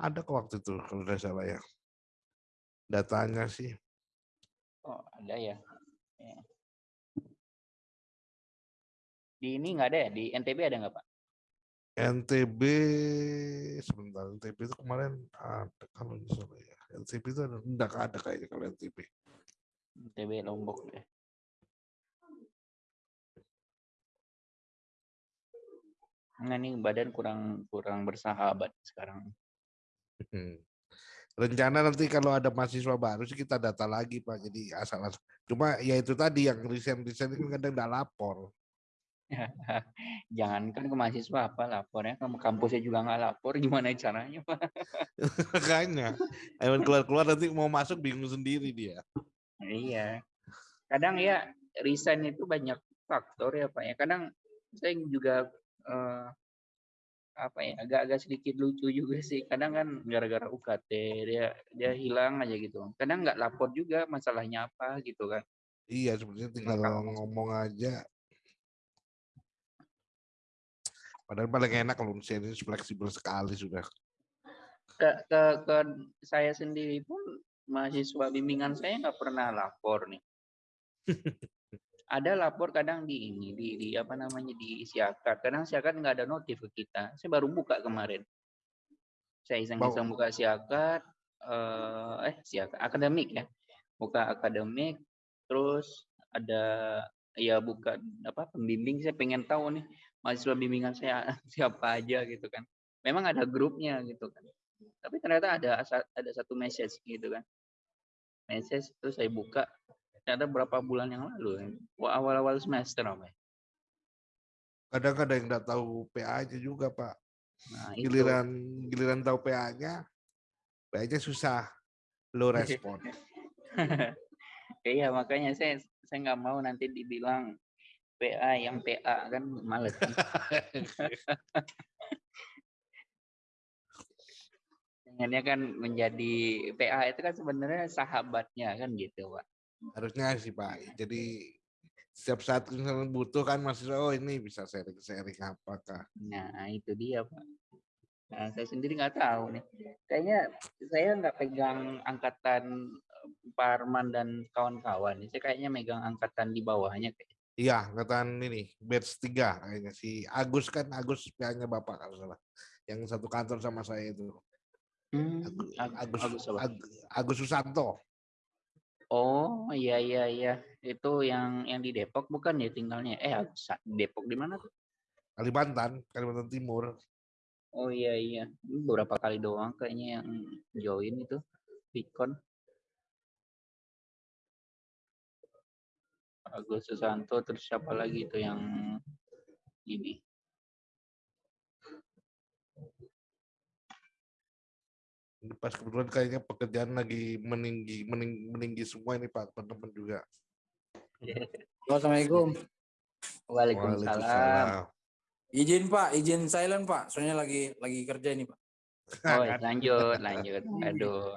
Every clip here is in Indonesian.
Ada kok waktu itu kalau tidak salah ya. Datanya sih. Oh, ada ya. ya. Di ini nggak ada ya? Di NTB ada nggak Pak? NTB sebentar NTB itu kemarin ada kalau salah ya. NTB itu ada enggak ada kayaknya kalau NTB. NTB Lombok ya. Nah, ini badan kurang kurang bersahabat sekarang. Hmm. Rencana nanti kalau ada mahasiswa baru sih kita data lagi Pak. Jadi asal, asal. Cuma ya itu tadi yang resign-resign itu kadang nggak lapor. Jangan kan ke mahasiswa apa lapornya, ke kampusnya juga nggak lapor, gimana caranya Pak? Makanya, emang keluar-keluar nanti mau masuk bingung sendiri dia. Iya. Kadang ya resign itu banyak faktor ya Pak ya. Kadang saya juga uh, apa ya agak-agak sedikit lucu juga sih. Kadang kan gara-gara UKT dia dia hilang aja gitu. Kadang nggak lapor juga masalahnya apa gitu kan. Iya sebenarnya tinggal Maka, ngomong aja. Padahal paling enak kalau ini fleksibel sekali sudah. Ke, ke ke saya sendiri pun mahasiswa bimbingan saya nggak pernah lapor nih ada lapor kadang di ini di, di apa namanya di siakat. Kadang siakat nggak ada notif ke kita. Saya baru buka kemarin. Saya iseng-iseng buka siakat uh, eh siakat akademik ya. Buka akademik terus ada ya buka apa pembimbing. Saya pengen tahu nih mahasiswa bimbingan saya siapa aja gitu kan. Memang ada grupnya gitu kan. Tapi ternyata ada ada satu message gitu kan. Message terus saya buka ada berapa bulan yang lalu awal-awal semester apa ya? kadang kadang yang nggak tahu PA-nya juga pak nah, giliran itu. giliran tahu PA-nya PA-nya susah low respon iya makanya saya saya nggak mau nanti dibilang PA yang PA kan males? Dengannya kan menjadi PA itu kan sebenarnya sahabatnya kan gitu pak harusnya sih Pak. Jadi setiap saat misalnya butuh kan masih oh ini bisa sharing-sharing apakah. Nah itu dia Pak. Nah, saya sendiri nggak tahu nih. Kayaknya saya nggak pegang angkatan eh, Parman dan kawan-kawan. Saya kayaknya megang angkatan di bawahnya. Iya, angkatan ini, batch 3 kayaknya. Si Agus kan, Agus PA-nya Bapak kalau salah. Yang satu kantor sama saya itu. Hmm, Agus, Agus, Agus, Agus Susanto. Oh iya iya iya itu yang yang di Depok bukan ya tinggalnya? Eh Depok di mana tuh? Kalimantan, Kalimantan Timur. Oh iya iya beberapa kali doang kayaknya yang join itu Bitcoin. Agus Susanto terus siapa lagi itu yang ini? Pas kebetulan kayaknya pekerjaan lagi meninggi, meninggi, meninggi semua ini Pak, teman-teman juga. Assalamualaikum. Waalaikumsalam. Waalaikumsalam. Izin Pak, izin silent Pak, soalnya lagi lagi kerja ini Pak. Oh lanjut, lanjut. Aduh.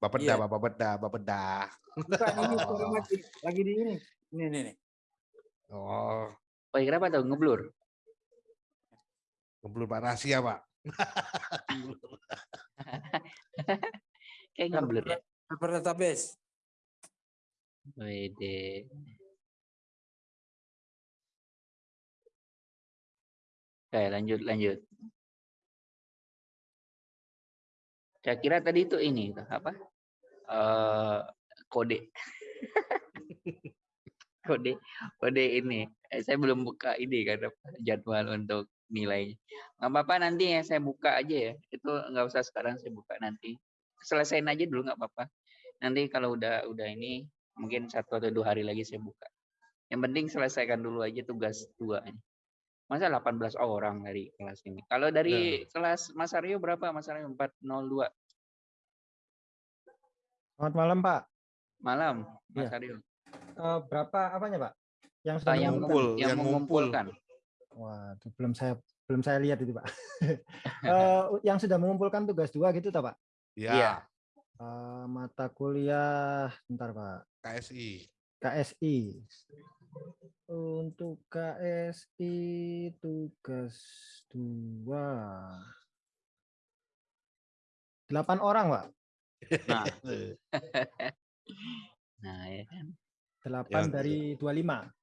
Bapak dah, iya. bapak bedah, bapak bedah. Bukan, ini oh. lagi, lagi di ini. Ini, ini, ini. Oh. Oh, kenapa tuh ngeblur? Ngeblur Pak rahasia, Pak. Kayak ngeblur ya. Paper database. Wede. Oke, lanjut lanjut. Saya kira tadi itu ini apa? Uh, kode. kode kode ini. Eh, saya belum buka ini kan jadwal untuk nilai. Nggak apa-apa nanti ya saya buka aja ya. Itu nggak usah sekarang saya buka nanti. Selesaiin aja dulu nggak apa-apa. Nanti kalau udah udah ini mungkin satu atau dua hari lagi saya buka. Yang penting selesaikan dulu aja tugas dua ini. Masa 18 orang dari kelas ini. Kalau dari nah. kelas Mas Aryo berapa Mas Aryo? 402. Selamat malam Pak. Malam Mas ya. Aryo. Uh, berapa apanya Pak? Yang sudah yang, mengumpul, yang, yang mengumpulkan. Wah, belum saya belum saya lihat itu, Pak. uh, yang sudah mengumpulkan tugas dua gitu, tak, Pak? Iya. Uh, mata kuliah, bentar, Pak. KSI. KSI. Untuk KSI tugas dua. Delapan orang, Pak. Nah. nah, ya kan. Delapan dari 25.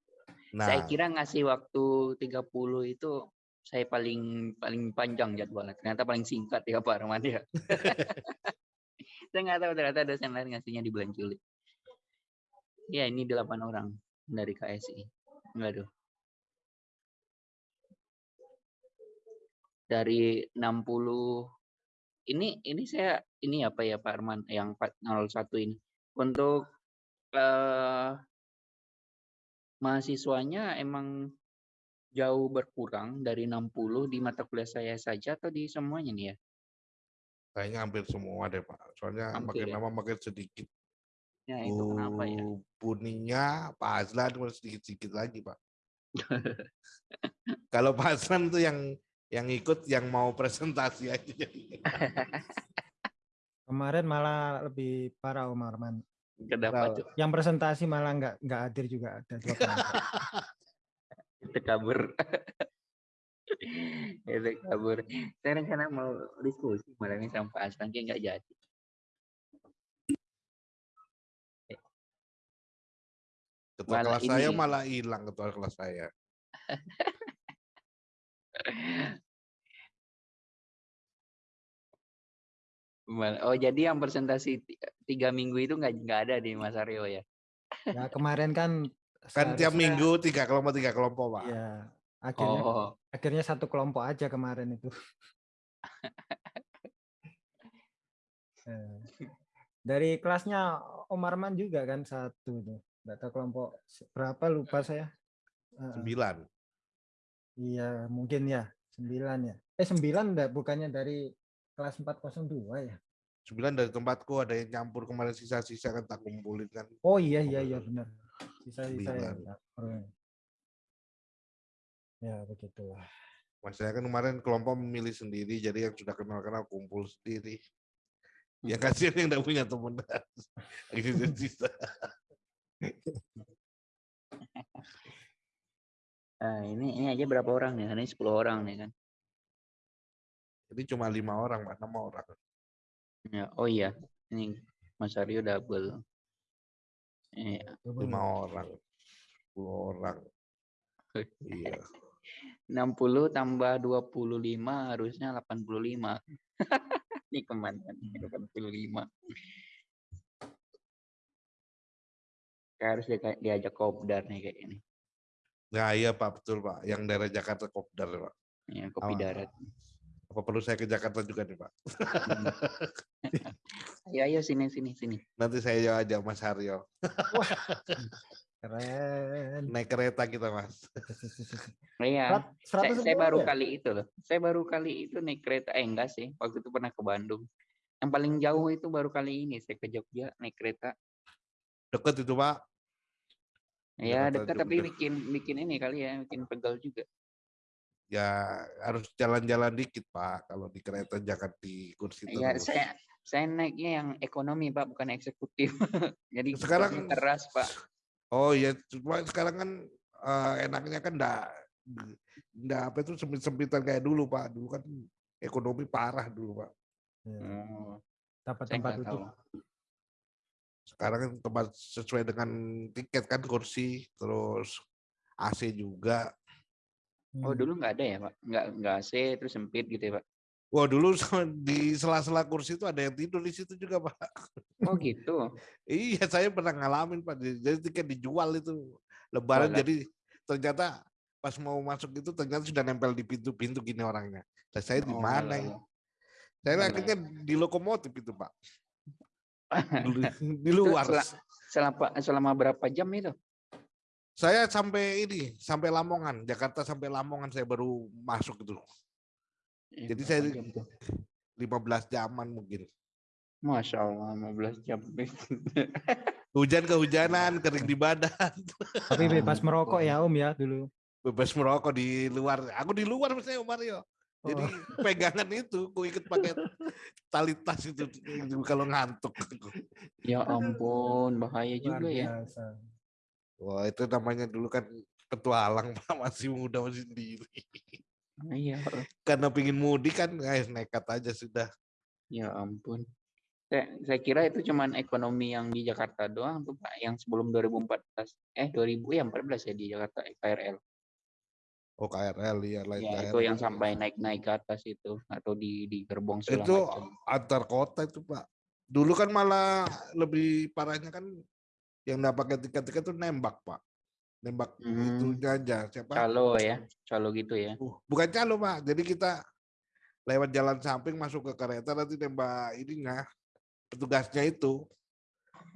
Nah, Saya kira ngasih waktu 30 itu saya paling paling panjang jadwalnya. Ternyata paling singkat ya Pak Arman ya. saya nggak tahu ternyata dosen lain ngasihnya di bulan Juli. Ya ini delapan orang dari KSI. Enggak tuh. Dari 60 ini ini saya ini apa ya Pak Arman yang 401 ini untuk eh mahasiswanya emang jauh berkurang dari 60 di mata kuliah saya saja atau di semuanya nih ya? kayaknya hampir semua deh Pak. Soalnya Hampir makin ya? lama makin sedikit. Ya itu kenapa ya? Bu- Buninya Pak Azlan cuma sedikit-sedikit lagi Pak. Kalau Pak Azlan tuh yang yang ikut yang mau presentasi aja. Kemarin malah lebih parah Om Arman. Kenapa tuh? Yang presentasi malah nggak nggak hadir juga ada dua. Itu kabur. itu kabur. Saya rencana mau diskusi malam ini sama Pak Aslan kayak nggak jadi. Ketua Malah kelas saya malah hilang ketua kelas saya. Oh jadi yang presentasi ti- tiga minggu itu nggak nggak ada di Mas Aryo ya? Ya kemarin kan Kan tiap minggu tiga kelompok tiga kelompok Pak. Ya, akhirnya Oh, akhirnya satu kelompok aja kemarin itu. Eh, Dari kelasnya Om Arman juga kan satu tuh. Nggak tahu kelompok berapa lupa saya. Sembilan. Iya, mungkin ya. Sembilan ya. Eh, sembilan enggak, bukannya dari kelas 402 ya? Sembilan dari tempatku ada yang nyampur kemarin sisa-sisa kan tak kumpulin kan. Oh iya, iya, iya benar. Sisa-sisa ya. Campur. Ya, begitulah. Mas saya kan kemarin kelompok memilih sendiri, jadi yang sudah kenal-kenal kumpul sendiri. Yang kasihan yang tidak punya teman. Akhirnya sisa. nah, ini ini aja berapa orang nih? Ini 10 orang nih kan? Ini cuma lima orang, Pak, enam orang. Ya, oh iya, ini Mas Aryo double. Iya. Lima orang. Sepuluh orang. Iya. 60 tambah 25 harusnya 85. Ini ke mana? 85. Kayak harus dia- diajak kopdar nih kayak ini. Nah iya Pak, betul Pak. Yang daerah Jakarta Kopdar Pak. Ya, kopi Oh. darat. Apa perlu saya ke Jakarta juga nih Pak? Hmm. ayo, ayo sini sini sini. Nanti saya ajak Mas Haryo. Keren. Naik kereta kita Mas. Iya. Saya, saya 110 baru ya? kali itu loh. Saya baru kali itu naik kereta. Eh enggak sih. Waktu itu pernah ke Bandung. Yang paling jauh itu baru kali ini saya ke Jogja naik kereta. Deket itu Pak. Ya Jakarta dekat tapi bikin bikin ini kali ya, bikin pegal juga. Ya harus jalan-jalan dikit Pak. Kalau di kereta jangan di kursi Iya, terus. saya saya naiknya yang ekonomi Pak, bukan eksekutif. Jadi Sekarang- keras Pak. Oh iya, cuma sekarang kan eh, enaknya kan enggak enggak apa itu sempit-sempitan kayak dulu Pak. Dulu kan ekonomi parah dulu Pak. Ya, Oh, Dapat saya tempat nggak duduk. tahu. Sekarang kan tempat sesuai dengan tiket kan kursi, terus AC juga. Oh Hmm. dulu nggak ada ya Pak? Nggak nggak AC terus sempit gitu ya Pak? Wah dulu di sela-sela kursi itu ada yang tidur di situ juga Pak. Oh gitu. Iya saya pernah ngalamin Pak. Jadi tiket dijual itu Lebaran Walah. jadi ternyata pas mau masuk itu ternyata sudah nempel di pintu-pintu gini orangnya. Dan saya di Oh, mana ya? alah. Saya Alah. akhirnya di lokomotif itu Pak. Di, luar. sel- Selama selama berapa jam itu? Saya sampai ini, sampai Lamongan, Jakarta sampai Lamongan saya baru masuk itu. Eh, Jadi saya- jam tuh? 15 jaman mungkin. Masya Allah 15 jam. Hujan kehujanan, kering di badan. Tapi bebas merokok ya Om ya dulu. Bebas merokok di luar. Aku di luar misalnya Om Mario. Jadi Oh. pegangan itu, aku ikut pakai tali tas itu kalau ngantuk. ya ampun, bahaya Luar juga ya. Wah itu namanya dulu kan petualang Pak, masih muda masih sendiri. Iya. Karena pingin mudik kan, guys nekat aja sudah. Ya ampun. Saya, saya kira itu cuman ekonomi yang di Jakarta doang tuh Pak, yang sebelum 2014. Eh 2000 ya 14 ya di Jakarta KRL. Oh KRL ya lain Ya, KRL. itu yang sampai naik-naik ke atas itu atau di di gerbong itu macam. antar kota itu Pak. Dulu kan malah lebih parahnya kan yang nggak pakai tiket-tiket tuh nembak Pak. Nembak Hmm. itu aja siapa? Calo ya, calo gitu ya. Uh, bukan calo Pak. Jadi kita lewat jalan samping masuk ke kereta nanti nembak ininya petugasnya itu.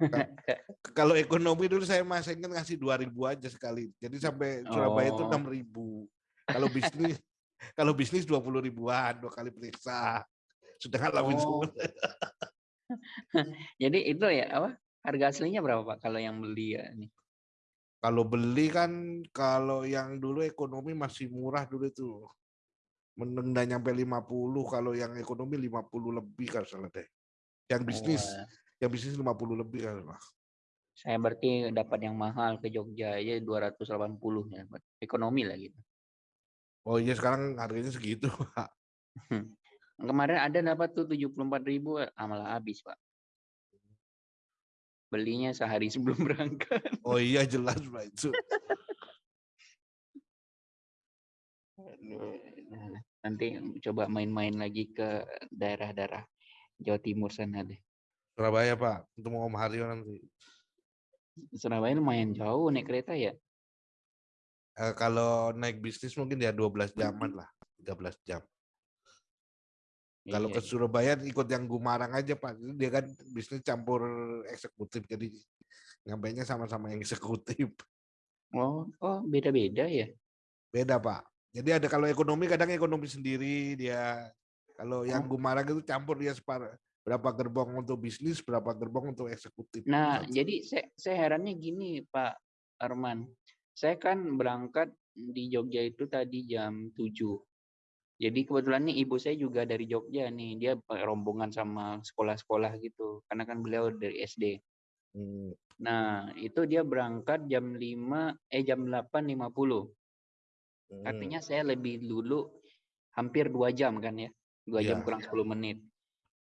Ka- Kalau ekonomi dulu saya masih ingat ngasih 2000 aja sekali. Jadi sampai Surabaya itu Oh. 6000. Kalau bisnis kalau bisnis 20 ribuan dua kali periksa. Sudah ngalamin Oh. Jadi itu ya apa? Harga aslinya berapa Pak kalau yang beli ya nih? Kalau beli kan kalau yang dulu ekonomi masih murah dulu itu. Menenda nyampe 50, kalau yang ekonomi 50 lebih kan salah deh. Yang bisnis, Wah, yang bisnis 50 lebih kan. salah. saya berarti dapat yang mahal ke Jogja aja 280 ya, ekonomi lah gitu. Oh iya sekarang harganya segitu, Pak. Kemarin ada dapat tuh 74.000 ribu, ah, malah habis Pak. Belinya sehari sebelum berangkat. Oh iya jelas Pak itu. Nah, nanti coba main-main lagi ke daerah-daerah Jawa Timur sana deh. Surabaya Pak, untuk mau Om Haryo nanti. Surabaya lumayan jauh naik kereta ya. Eh, kalau naik bisnis mungkin ya 12 jaman lah, 13 jam. Kalau Iya, ke Surabaya ikut yang Gumarang aja Pak. Dia kan bisnis campur eksekutif, jadi ngampainya sama-sama yang eksekutif. Oh, oh beda-beda ya. Beda Pak. Jadi ada kalau ekonomi kadang ekonomi sendiri dia. Kalau yang Oh. Gumarang itu campur dia separ berapa gerbong untuk bisnis, berapa gerbong untuk eksekutif. Nah, Satu. jadi saya, saya herannya gini, Pak Arman. Saya kan berangkat di Jogja itu tadi jam 7. Jadi kebetulan nih ibu saya juga dari Jogja nih. Dia pakai rombongan sama sekolah-sekolah gitu. Karena kan beliau dari SD. Hmm. Nah, itu dia berangkat jam 5 eh jam 8.50. Hmm. Artinya saya lebih dulu hampir dua jam kan ya. Dua jam Iya. kurang 10 menit.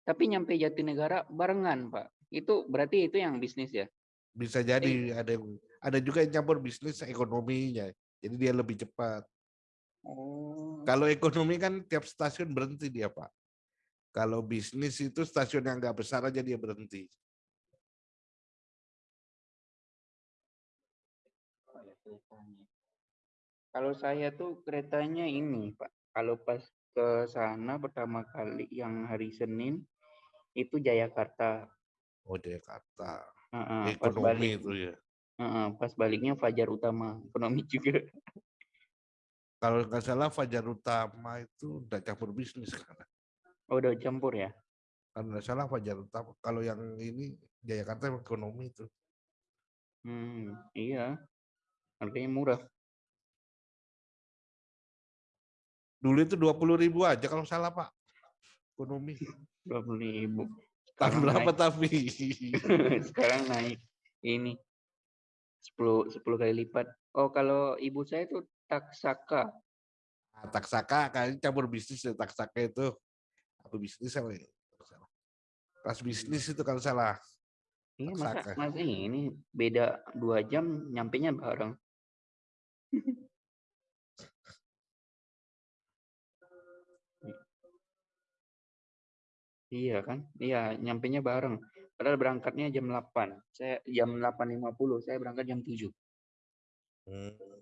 Tapi nyampe Jatinegara barengan, Pak. Itu berarti itu yang bisnis ya? bisa jadi ada yang- ada juga yang campur bisnis ekonominya. Jadi dia lebih cepat. Oh. Kalau ekonomi kan tiap stasiun berhenti dia Pak. Kalau bisnis itu stasiun yang nggak besar aja dia berhenti. Kalau saya tuh keretanya ini, Pak. Kalau pas ke sana pertama kali yang hari Senin itu Jayakarta. Oh Jakarta. Heeh, pas Ekonomi balik, itu ya. heeh, pas baliknya Fajar Utama, ekonomi juga. Kalau nggak salah Fajar Utama itu udah campur bisnis kan. Oh, udah campur ya? Kalau nggak salah Fajar Utama. Kalau yang ini Jakarta ekonomi itu. Hmm, iya. Harganya murah. Dulu itu dua puluh ribu aja kalau salah Pak. Ekonomi. Dua puluh ribu. Tahun Sekarang berapa naik, tapi? sekarang naik ini 10 10 kali lipat. Oh, kalau ibu saya tuh taksaka. Nah, Taksaka kayaknya campur bisnis ya Taksaka itu. Apa bisnis apa ya? Pas bisnis itu kalau salah. Iya, masa Taksaka. masa ini beda dua jam nyampenya bareng. Iya kan? Iya, nyampenya bareng. Padahal berangkatnya jam 8. Saya jam 8.50, saya berangkat jam 7. Hmm.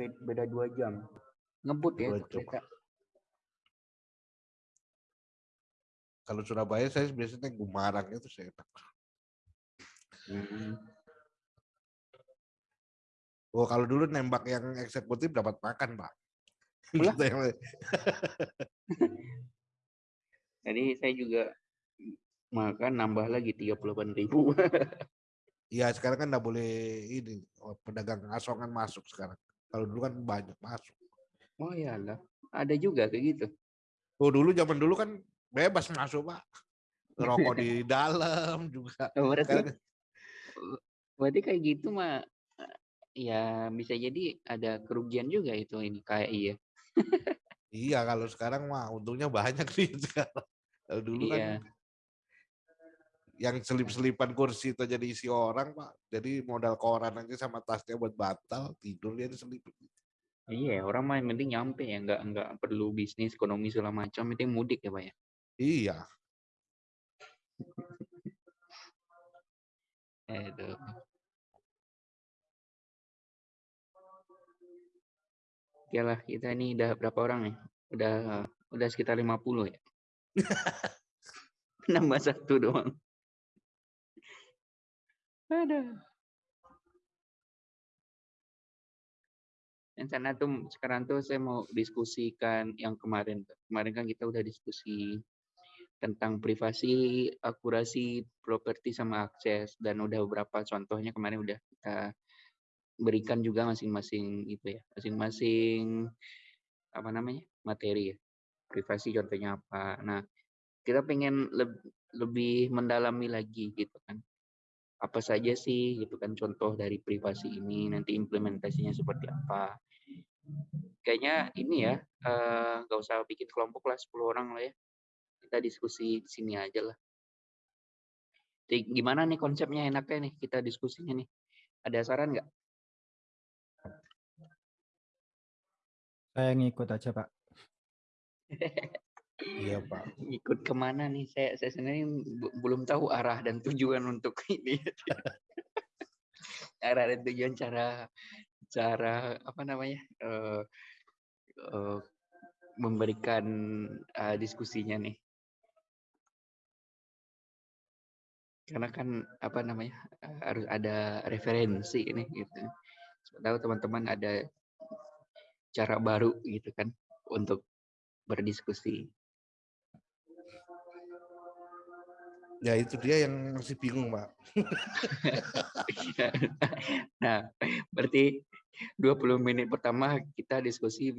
Be- Beda dua jam. Ngebut ya. Kalau Surabaya saya biasanya Gumarang itu saya enak. Hmm. Oh kalau dulu nembak yang eksekutif dapat makan Pak. Jadi saya juga makan nambah lagi 38 ribu. Iya sekarang kan nggak boleh ini oh, pedagang asongan masuk sekarang. Kalau dulu kan banyak masuk. oh iyalah, ada juga kayak gitu. Oh dulu zaman dulu kan bebas masuk Pak. Rokok di dalam juga. Oh, berarti Sekarang berarti kayak gitu mah ya bisa jadi ada kerugian juga itu ini kayak iya. iya kalau sekarang mah untungnya banyak sih sekarang. Kalau dulu Iya. kan yang selip-selipan kursi itu jadi isi orang pak jadi modal koran aja sama tasnya buat batal tidur dia diselipin Iya, orang mah yang penting nyampe ya, nggak nggak perlu bisnis, ekonomi segala macam, penting mudik ya, Pak ya. iya Itu. Oke lah, kita ini udah berapa orang nih? Udah udah sekitar 50 ya. Nambah satu doang. Ada. Rencana tuh sekarang tuh saya mau diskusikan yang kemarin. Kemarin kan kita udah diskusi tentang privasi, akurasi, properti sama akses dan udah beberapa contohnya kemarin udah kita berikan juga masing-masing itu ya, masing-masing apa namanya? materi ya. Privasi contohnya apa. Nah, kita pengen leb lebih mendalami lagi gitu kan. Apa saja sih gitu kan contoh dari privasi ini, nanti implementasinya seperti apa. Kayaknya ini ya, eh, nggak usah bikin kelompok lah 10 orang lah ya kita diskusi di sini aja lah. Jadi, gimana nih konsepnya enaknya nih kita diskusinya nih? Ada saran nggak? Saya ngikut aja, Pak. iya pak Ikut ke mana nih? Saya saya sendiri belum tahu arah dan tujuan untuk ini. arah dan tujuan cara cara apa namanya? eh, eh, memberikan eh, diskusinya nih. Karena kan apa namanya? harus ada referensi ini gitu. Tahu teman-teman ada cara baru gitu kan untuk berdiskusi. Ya itu dia yang masih bingung pak nah, berarti 20 menit pertama kita diskusi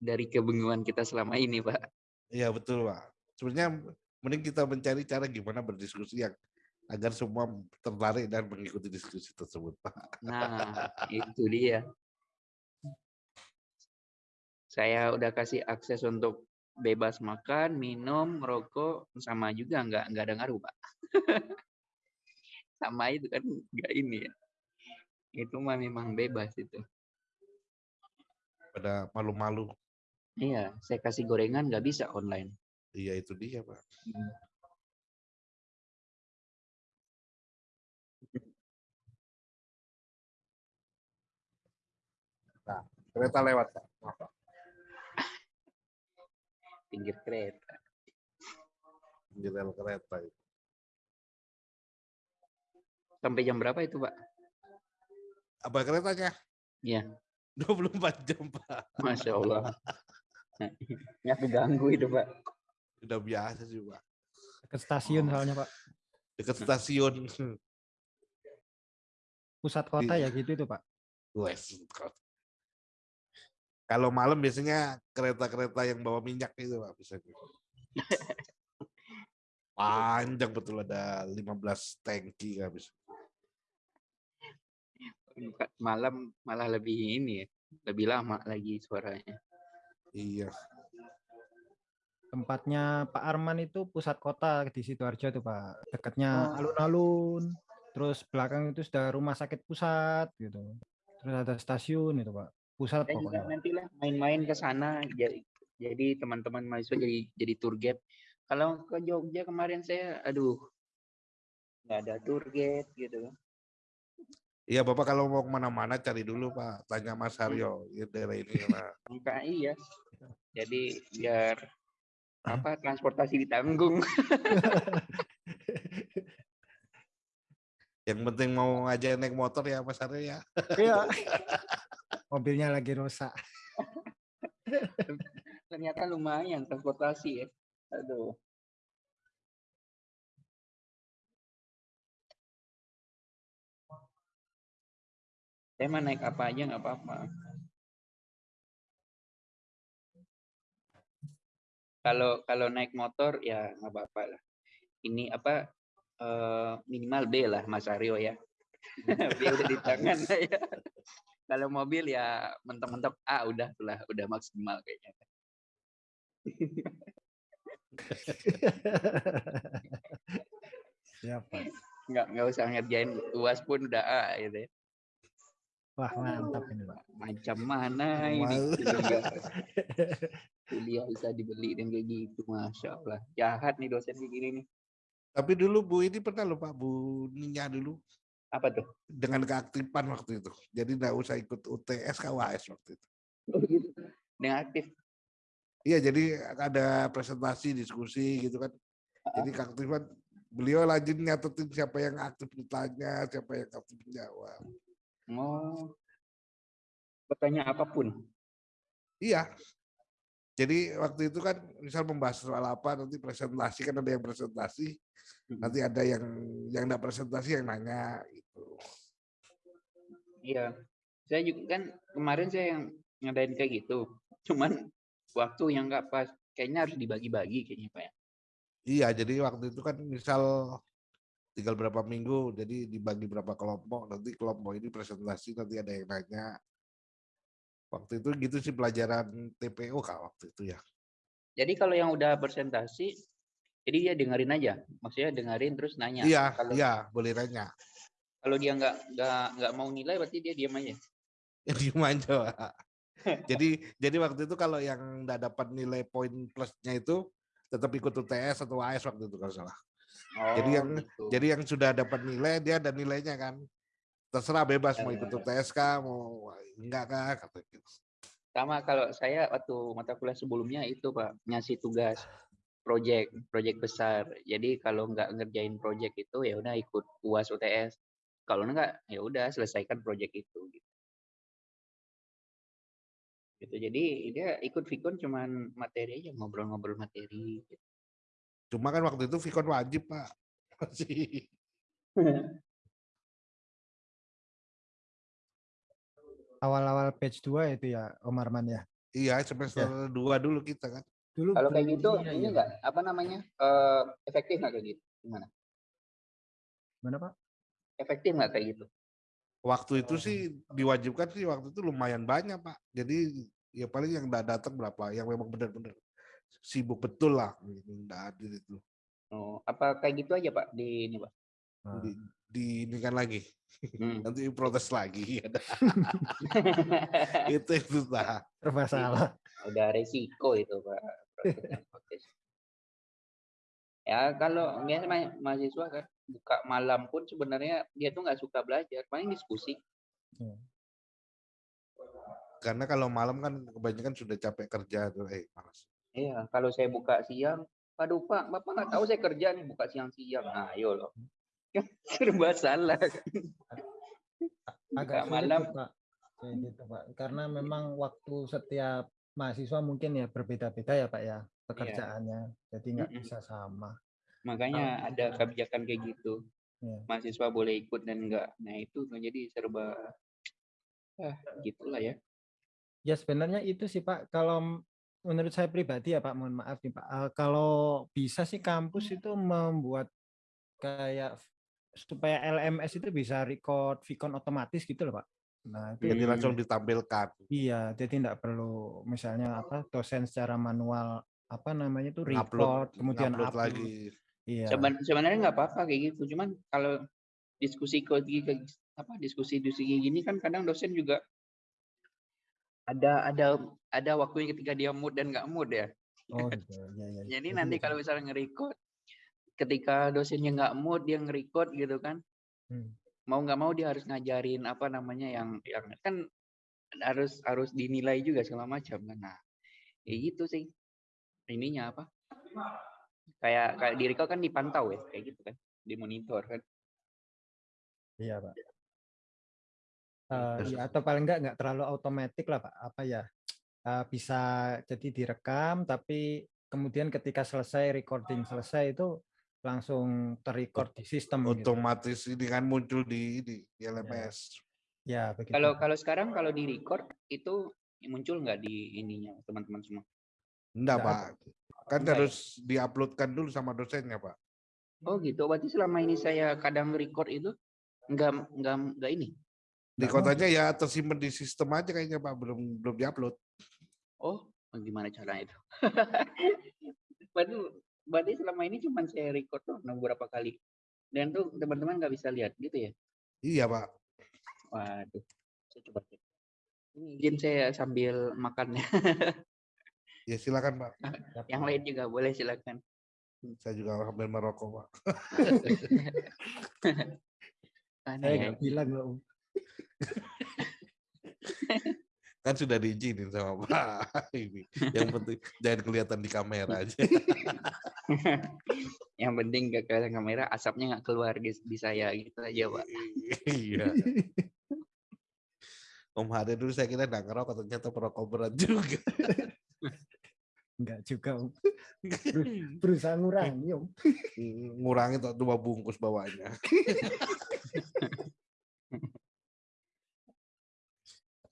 dari kebingungan kita selama ini, Pak. iya betul pak sebenarnya mending kita mencari cara gimana berdiskusi yang agar semua tertarik dan mengikuti diskusi tersebut pak Nah, itu dia. Saya udah kasih akses untuk bebas makan, minum, merokok, sama juga nggak nggak ada ngaruh, Pak. sama itu kan nggak ini ya. Itu mah memang bebas itu. pada malu-malu Iya, saya kasih gorengan nggak bisa online. iya itu dia pak kereta lewat pak Maaf, Pak. Pinggir kereta. di rel kereta itu. Sampai jam berapa itu, Pak? apa keretanya Iya. 24 jam pak Masya Allah. Nggak keganggu itu, Pak. udah biasa sih pak Ke stasiun soalnya, Pak. dekat stasiun Pusat kota ya gitu itu, Pak. Wes. Kalau malam biasanya kereta-kereta yang bawa minyak itu Pak biasanya. Panjang betul ada 15 tangki habis. Malam malah lebih ini ya. Lebih lama lagi suaranya. Iya. Tempatnya Pak Arman itu pusat kota di Sidoarjo tuh, Pak. Dekatnya Oh. alun-alun. Terus belakang itu sudah rumah sakit pusat gitu. Terus ada stasiun itu, Pak. Pusat Saya juga pokoknya. nantilah main-main ke sana. Jadi, jadi teman-teman mahasiswa jadi jadi tour guide. Kalau ke Jogja kemarin saya, aduh, nggak ada tour guide gitu. Iya Bapak kalau mau ke mana-mana cari dulu Pak. Tanya Mas Haryo. Ya, daerah ini Pak. Enggak iya. Jadi biar apa transportasi ditanggung. Yang penting mau ngajak naik motor ya Mas Haryo ya. Iya. Mobilnya lagi rusak. Ternyata lumayan transportasi ya. Aduh. Saya naik apa aja nggak apa-apa. Kalau kalau naik motor ya nggak apa-apa lah. Ini apa eh, minimal B lah Mas Aryo ya. B udah di tangan ya. Kalau mobil ya mentok-mentok A udah lah, udah maksimal kayaknya. nggak nggak usah ngerjain uas pun udah A gitu ya. Wah mantap ini pak. Macam mana ini kuliah bisa dibeli dan kayak gitu, masya Allah. Jahat nih dosen kayak gini nih. Tapi dulu Bu ini pernah loh Pak, Bu Ninya dulu Apa tuh? dengan keaktifan waktu itu. Jadi nggak usah ikut UTS KWS waktu itu. Oh gitu. Dengan aktif. Iya, jadi ada presentasi, diskusi gitu kan. Jadi keaktifan beliau lanjut nyatetin siapa yang aktif ditanya, siapa yang aktif menjawab. Oh. Bertanya apa pun. Iya. Jadi waktu itu kan misal membahas soal apa nanti presentasi kan ada yang presentasi, Mm-mm. nanti ada yang yang enggak presentasi yang nanya gitu. Iya. Saya juga kan kemarin saya yang ngadain kayak gitu. Cuman waktu yang nggak pas. Kayaknya harus dibagi-bagi kayaknya Pak ya. Iya, jadi waktu itu kan misal tinggal berapa minggu, jadi dibagi berapa kelompok, nanti kelompok ini presentasi, nanti ada yang nanya. Waktu itu gitu sih pelajaran TPO kak waktu itu ya. Jadi kalau yang udah presentasi, jadi dia dengerin aja. Maksudnya dengerin terus nanya. Iya, Kalau iya boleh nanya. kalau dia nggak nggak nggak mau nilai berarti dia diam aja. Yang diem aja. Jadi jadi waktu itu kalau yang nggak dapat nilai poin plusnya itu tetap ikut UTS atau AS waktu itu kalau salah. Jadi Oh, yang- gitu. Jadi yang sudah dapat nilai dia ada nilainya kan. Terserah bebas mau ikut Eh. UTS kah, mau enggak kah, kata gitu. sama kalau saya waktu mata kuliah sebelumnya itu Pak ngasih tugas project project besar. Jadi kalau nggak ngerjain project itu ya udah ikut UAS UTS. Kalau enggak ya udah selesaikan project itu. Gitu. Gitu. Jadi dia ikut Vicon cuman materi aja ngobrol-ngobrol materi. Gitu. Cuma kan waktu itu Vicon wajib, Pak. Masih. Awal-awal batch 2 itu ya Om Arman ya. Iya, semester dua dulu kita kan. Dulu Kalau kayak gitu iya, ini iya. enggak apa namanya? eh, efektif nggak kayak gitu? Gimana? Gimana Pak? Efektif nggak kayak gitu? Waktu itu sih diwajibkan sih waktu itu lumayan banyak, Pak. Jadi ya paling yang enggak datang berapa, yang memang benar-benar sibuk betul lah, enggak hadir itu. Oh, apa kayak gitu aja Pak di ini Pak? Nah, Di, di ini kan lagi. Hmm. Nanti protes lagi. Ada. itu itu lah. serba salah. udah resiko itu pak Protes ya kalau biasa ma- mahasiswa kan buka malam pun sebenarnya dia tuh nggak suka belajar paling diskusi Karena kalau malam kan kebanyakan sudah capek kerja tuh, eh malas. iya kalau saya buka siang aduh pak bapak nggak tahu saya kerja nih buka siang-siang nah ayo loh serba salah Agak malam Pak. Kayak gitu Pak. Karena memang waktu setiap mahasiswa mungkin ya berbeda-beda ya Pak ya pekerjaannya. Jadi nggak Mm-mm. bisa sama. makanya ada kebijakan kayak gitu Iya. mahasiswa boleh ikut dan enggak nah itu jadi serba ah gitulah ya Ya sebenarnya itu sih Pak. Kalau menurut saya pribadi ya Pak, mohon maaf nih Pak. eh, kalau bisa sih kampus itu membuat kayak supaya LMS itu bisa record Vicon otomatis gitu loh Pak. Nah itu Jadi langsung ditampilkan. iya, jadi tidak perlu misalnya apa dosen secara manual apa namanya itu record kemudian ngupload upload. lagi. Iya. Seben- sebenarnya nggak apa-apa kayak gitu cuman kalau diskusi kayak gini- apa diskusi diskusi gini kan kadang dosen juga ada ada ada waktunya ketika dia mood dan nggak mood ya Oh gitu. Ya, ya. jadi nanti kalau misalnya nge-record ketika dosennya nggak mood dia nge-record gitu kan Hmm. mau nggak mau dia harus ngajarin apa namanya yang yang kan harus harus dinilai juga segala macam kan nah ya gitu sih ininya apa kayak kayak di record kan dipantau ya kayak gitu kan dimonitor kan Iya Pak. Eh, ya, atau paling enggak nggak terlalu otomatis lah Pak. Apa ya? eh, bisa jadi direkam tapi kemudian ketika selesai recording selesai itu langsung terrecord di sistem gitu. Otomatis ini kan muncul di ini di LMS. Ya begitu. Kalau kalau sekarang kalau di record itu muncul nggak di ininya teman-teman semua? Enggak, Pak. Kan Enggak ya? harus diuploadkan dulu sama dosennya, Pak. Oh gitu. Berarti selama ini saya kadang record itu nggak nggak nggak ini. Di kotanya ya tersimpan di sistem aja kayaknya, Pak. Belum belum diupload. Oh gimana caranya itu? berarti berarti selama ini cuma saya record tuh beberapa kali. Dan tuh teman-teman nggak bisa lihat gitu ya? Iya Pak. Waduh, saya coba cek. Ini izin saya sambil makan ya. Ya silakan Pak. Yang lain juga boleh silakan. Saya juga sambil merokok Pak. Aneh Saya ya. nggak bilang loh. Kan sudah diizinin sama Pak. Ini yang penting jangan kelihatan di kamera aja. Yang penting gak kelihatan kamera, asapnya nggak keluar di, di saya gitu aja, Pak. Iya. Om Hade dulu saya kira nggak ngerokok ternyata perokok berat juga. Enggak juga Om. Berusaha ngurangi Om. Ngurangi tuh dua bungkus bawahnya.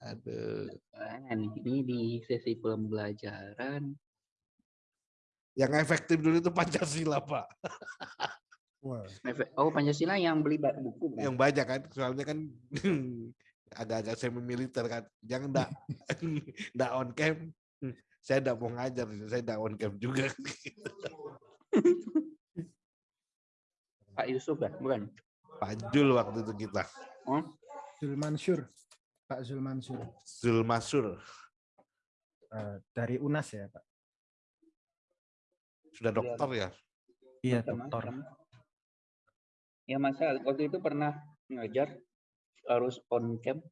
Aduh. Nah, ini di sesi pembelajaran. Yang efektif dulu itu Pancasila, Pak. Oh, Pancasila yang beli buku kan? Yang banyak kan, soalnya kan agak-agak semi militer kan. Jangan enggak enggak on cam. Saya enggak mau ngajar, saya enggak on cam juga. Pak Yusuf ya, bukan? Pak Jul waktu itu kita. Oh, Zul Mansur. Pak Zul Mansur. Zul Masur. Eh, dari UNAS ya Pak. Sudah dokter ya? Iya dokter. Ya masa waktu itu pernah ngajar harus on cam.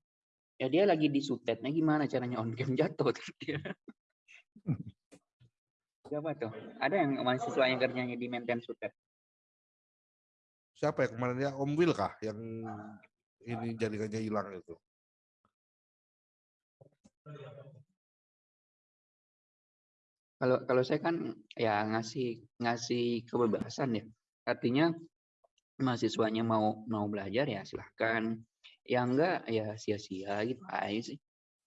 Ya dia lagi di sutetnya gimana caranya on cam jatuh dia. Siapa tuh? Ada yang mahasiswa yang kerjanya di maintain sutet? Siapa ya kemarin ya? Om Wil kah yang ini jaringannya hilang itu? Kalau kalau saya kan ya ngasih ngasih kebebasan ya. Artinya mahasiswanya mau mau belajar ya silahkan. Ya enggak ya sia-sia gitu aja sih.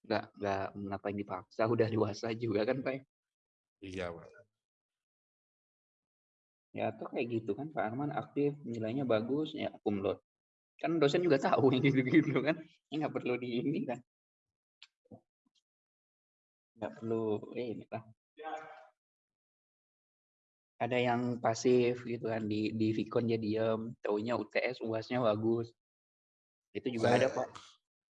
Enggak enggak ngapain dipaksa udah dewasa juga kan Pak. ya. Iya, Pak. Ya atau kayak gitu kan Pak Arman aktif nilainya bagus ya kumlot. Kan dosen juga tahu yang gitu-gitu kan. Ya nggak perlu di ini kan. Nggak perlu eh, ini lah. Ada yang pasif gitu kan di di Vicon dia diem, taunya UTS UASnya bagus. Itu juga ada Pak.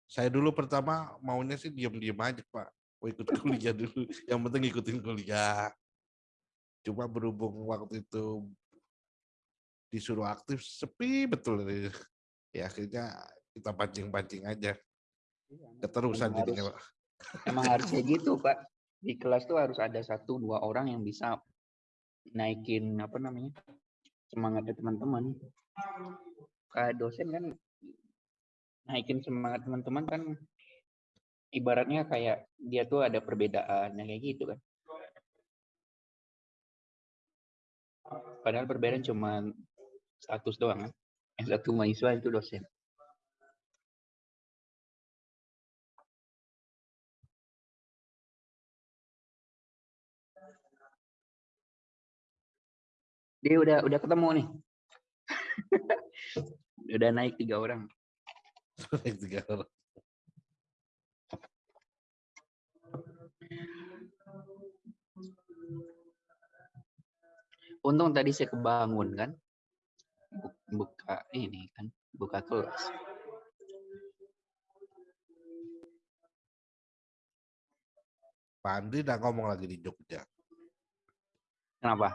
Saya dulu pertama maunya sih diam-diam aja, Pak. Mau ikut kuliah dulu. Yang penting ikutin kuliah. Cuma berhubung waktu itu disuruh aktif, sepi betul. Ya akhirnya kita pancing-pancing aja. Keterusan Emang jadinya, Pak. Emang harus kayak gitu Pak. Di kelas tuh harus ada satu dua orang yang bisa naikin apa namanya semangatnya teman-teman. Kayak dosen kan naikin semangat teman-teman kan ibaratnya kayak dia tuh ada perbedaan kayak gitu kan. Padahal perbedaan cuma status doang kan. Yang satu mahasiswa itu dosen. Dia udah udah ketemu nih. udah naik tiga orang. Yang tiga orang. Untung tadi saya kebangun kan. Bu- Buka ini kan, buka kelas. Pak Andri udah ngomong lagi di Jogja. Kenapa?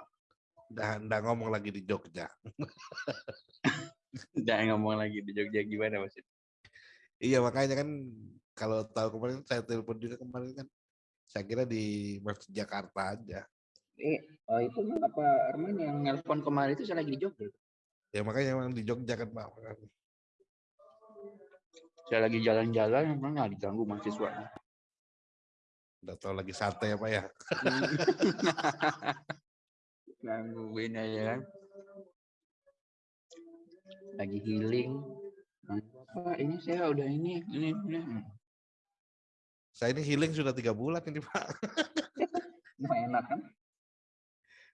Udah, udah ngomong lagi di Jogja. Udah ngomong lagi di Jogja gimana maksudnya? Iya makanya kan kalau tahu kemarin saya telepon juga kemarin kan saya kira di Masjid Jakarta aja. Eh, oh itu mah apa Arman yang nelpon kemarin itu saya lagi di Jogja. Ya makanya memang di Jogja kan Pak. Saya lagi jalan-jalan, emang nggak diganggu mahasiswa. Udah tahu lagi santai ya Pak ya. Gangguin aja kan. Lagi healing. Nah, Pak, ini saya udah ini, ini, ini. Saya ini healing sudah tiga bulan ini Pak. Nah, enak kan?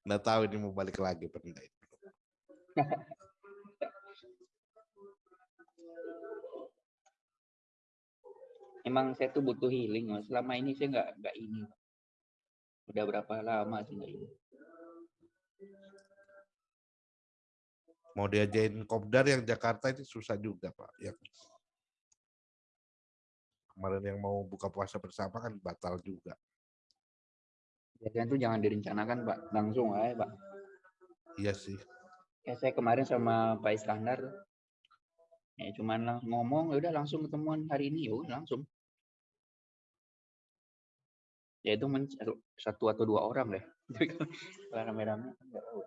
Nggak tahu ini mau balik lagi apa enggak. Emang saya tuh butuh healing, Mas. Selama ini saya nggak nggak ini. Pak. Udah berapa lama sih nggak ini? Mau diajain kopdar yang Jakarta itu susah juga Pak. Yang kemarin yang mau buka puasa bersama kan batal juga. Biasanya tuh jangan direncanakan, Pak. Langsung aja, Pak. Iya sih. Kayak saya kemarin sama Pak Iskandar tuh. Ya cuman lang- ngomong, ya udah langsung ketemuan hari ini, ya udah langsung. Ya itu men- satu atau dua orang deh. Kalau rame-rame kan tahu.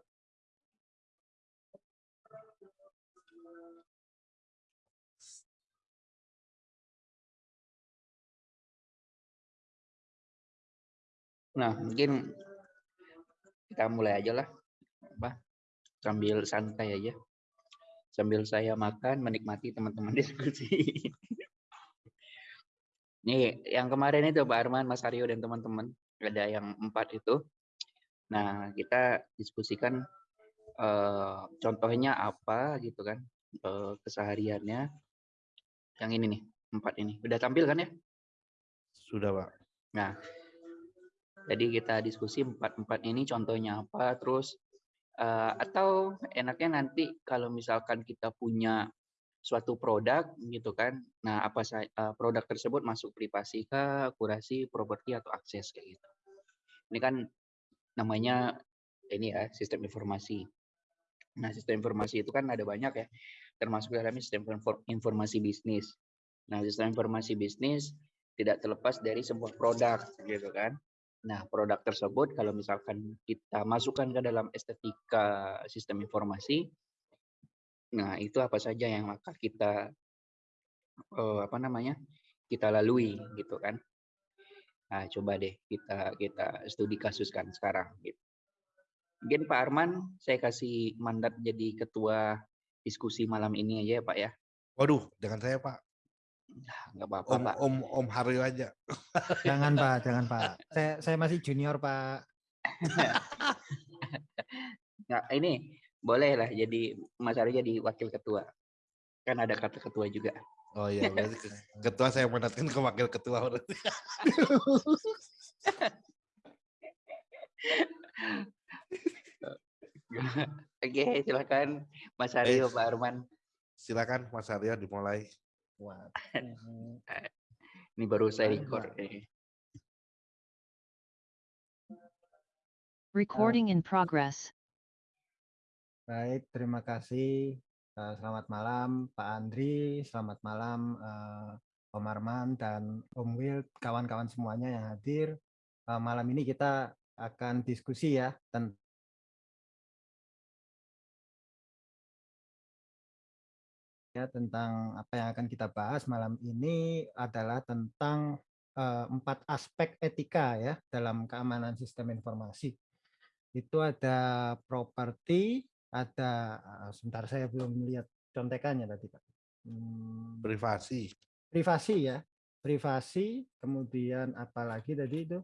Nah, mungkin kita mulai aja lah. Apa? Sambil santai aja. Sambil saya makan, menikmati teman-teman diskusi. Nih, yang kemarin itu Pak Arman, Mas Aryo, dan teman-teman. Ada yang empat itu. Nah, kita diskusikan eh, contohnya apa gitu kan. eh, kesehariannya. Yang ini nih, empat ini. Udah tampil kan ya? Sudah Pak. Nah, jadi kita diskusi empat-empat ini contohnya apa, terus eh, atau enaknya nanti kalau misalkan kita punya suatu produk gitu kan, nah apa eh, produk tersebut masuk privasi kah, akurasi, properti atau akses kayak gitu. Ini kan namanya ini ya sistem informasi. Nah sistem informasi itu kan ada banyak ya, termasuk dalamnya sistem infor- informasi bisnis. Nah sistem informasi bisnis tidak terlepas dari sebuah produk gitu kan. Nah, produk tersebut kalau misalkan kita masukkan ke dalam estetika sistem informasi, nah itu apa saja yang maka kita eh, apa namanya kita lalui gitu kan. Nah, coba deh kita kita studi kasuskan sekarang. Gitu. Mungkin Pak Arman, saya kasih mandat jadi ketua diskusi malam ini aja ya Pak ya. Waduh, jangan saya Pak. Nah, Nggak apa-apa Om Pak. Om Om Haryo aja. Jangan Pak, jangan Pak. Saya saya masih junior Pak. Nah, ini boleh lah jadi Mas Aryo jadi wakil ketua. Kan ada kata ketua juga. Oh iya, berarti ke- ketua saya mendatangkan ke wakil ketua berarti. Oke, silakan Mas Aryo, Pak Arman. Silakan Mas Haryo dimulai. Wah. Ini baru saya record. Eh. Recording in progress. Baik, terima kasih. Eh, Selamat malam Pak Andri, selamat malam eh, Om Arman dan Om Will, kawan-kawan semuanya yang hadir. Eh, Malam ini kita akan diskusi ya tentang ya tentang apa yang akan kita bahas malam ini adalah tentang eh, empat aspek etika ya dalam keamanan sistem informasi. Itu ada properti, ada eh, sebentar saya belum melihat contekannya tadi Pak. Hmm, Privasi. privasi ya, privasi, kemudian apalagi tadi itu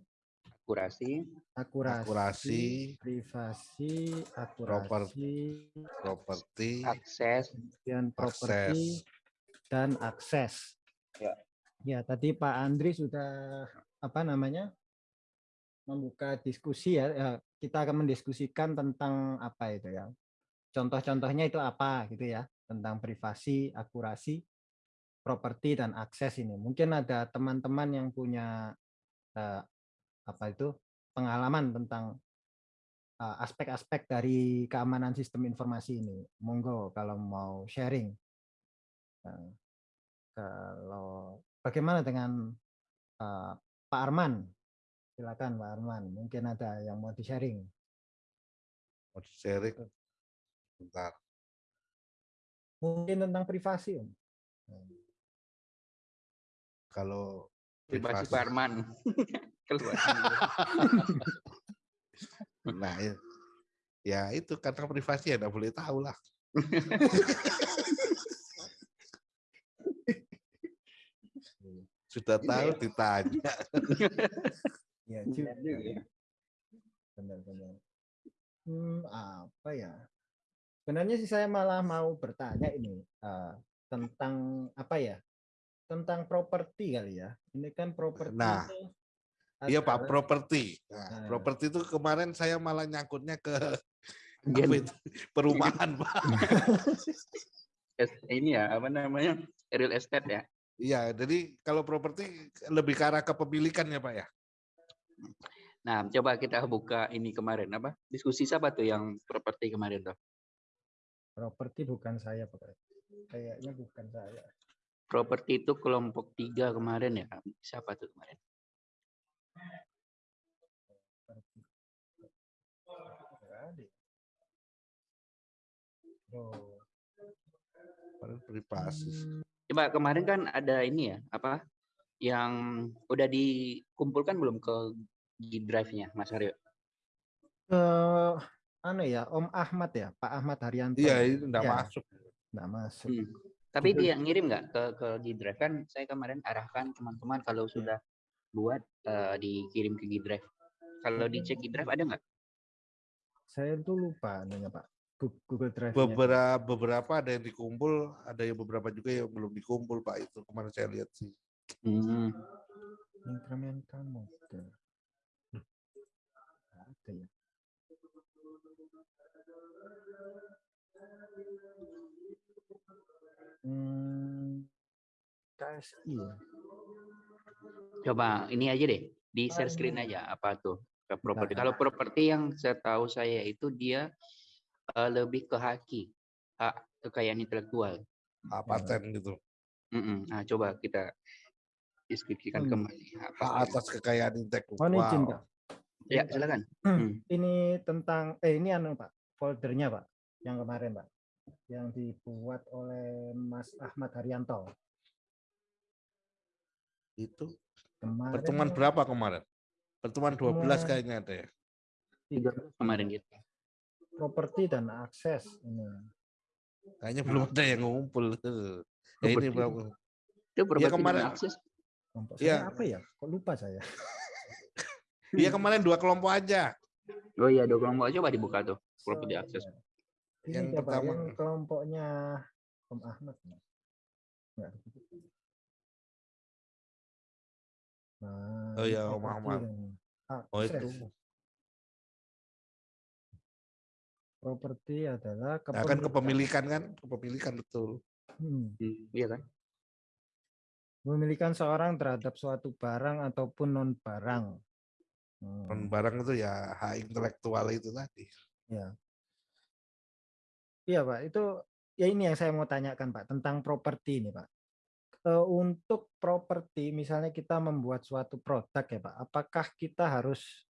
Akurasi, akurasi, Akurasi. privasi, akurasi, Properti. akses, kemudian properti dan akses. Ya. Ya, tadi Pak Andri sudah apa namanya membuka diskusi ya. ya, Kita akan mendiskusikan tentang apa itu ya. Contoh-contohnya itu apa gitu ya, tentang privasi, akurasi, properti dan akses ini. Mungkin ada teman-teman yang punya eh, apa itu pengalaman tentang eh, aspek-aspek dari keamanan sistem informasi ini. Monggo kalau mau sharing. Nah, kalau bagaimana dengan eh, Pak Arman? Silakan Pak Arman. Mungkin ada yang mau di-sharing. Mau sharing. Bentar. Mungkin tentang privasi, Om. Kalau privasi privasi. Pak Arman. Keluar. Nah, ya, ya itu karena privasi ya nggak boleh tahu lah. Sudah Iya tahu ya. ditanya. Ya, juga. juga ya. Benar-benar. Hmm, apa ya? Sebenarnya sih saya malah mau bertanya ini eh, tentang apa ya? Tentang properti kali ya. Ini kan properti. Nah, itu Iya Pak, properti. Nah, Nah. properti itu kemarin saya malah nyangkutnya ke Apa itu? Perumahan, Pak. ini ya apa namanya real estate ya. Iya, jadi kalau properti lebih ke arah kepemilikan ya, Pak ya. Nah, coba kita buka ini kemarin apa? Diskusi siapa tuh yang properti kemarin tuh? Properti bukan saya, Pak. Kayaknya bukan saya. Properti itu kelompok tiga kemarin ya. Siapa tuh kemarin? Oh. Coba kemarin kan ada ini ya, apa? Yang udah dikumpulkan belum ke G Drive-nya, Mas Aryo? eh, anu ya, Om Ahmad ya, Pak Ahmad Haryanto. Iya, itu enggak Iya. masuk. Nggak masuk. Hmm. Tapi dia ngirim nggak ke ke G Drive kan? Saya kemarin arahkan teman-teman kalau sudah buat eh, dikirim ke G Drive. Kalau dicek G Drive ada nggak? Saya tuh lupa nanya Pak. Google Drive. Beberapa beberapa ada yang dikumpul, ada yang beberapa juga yang belum dikumpul, Pak. Itu kemarin saya lihat sih. Hmm. Incremental model. Nggak ada ya. Hmm, KSI ya. Coba ini aja deh, di share screen aja apa tuh ke properti. Kalau properti yang saya tahu saya itu dia eh, lebih ke haki, hak kekayaan intelektual. Hak paten gitu. Mm-mm. Nah, coba kita diskusikan Hmm. kembali. Hak atas kekayaan Oh, intelektual. ini izin, Pak. Ya, silakan. Hmm, Hmm. Ini tentang eh ini anu Pak, foldernya Pak, yang kemarin Pak, yang dibuat oleh Mas Ahmad Haryanto. Itu Kemarin pertemuan berapa kemarin? Pertemuan 12 Pertemuan- kayaknya ada ya. Tiga kemarin gitu. properti dan akses ini. Kayaknya belum ada yang ngumpul. Ya ini berapa? Itu properti dan kemarin- akses. Kelompok Iya. saya apa ya? Kok lupa saya? Iya kemarin dua kelompok aja. Oh iya, dua kelompok coba dibuka tuh. Properti akses. Ini Yang pertama. yang kelompoknya Om Ahmad. Nggak Nah, Oh iya, Om Ahmad. dan Oh itu. Properti adalah Nah, kan kepemilikan kan, kepemilikan betul. Hmm. Iya kan? Memilikan seorang terhadap suatu barang ataupun non barang. Hmm. Non barang itu ya hak intelektual itu tadi. Iya Pak, itu ya ini yang saya mau tanyakan Pak tentang properti ini Pak. Eh, untuk properti misalnya kita membuat suatu produk ya Pak, apakah kita harus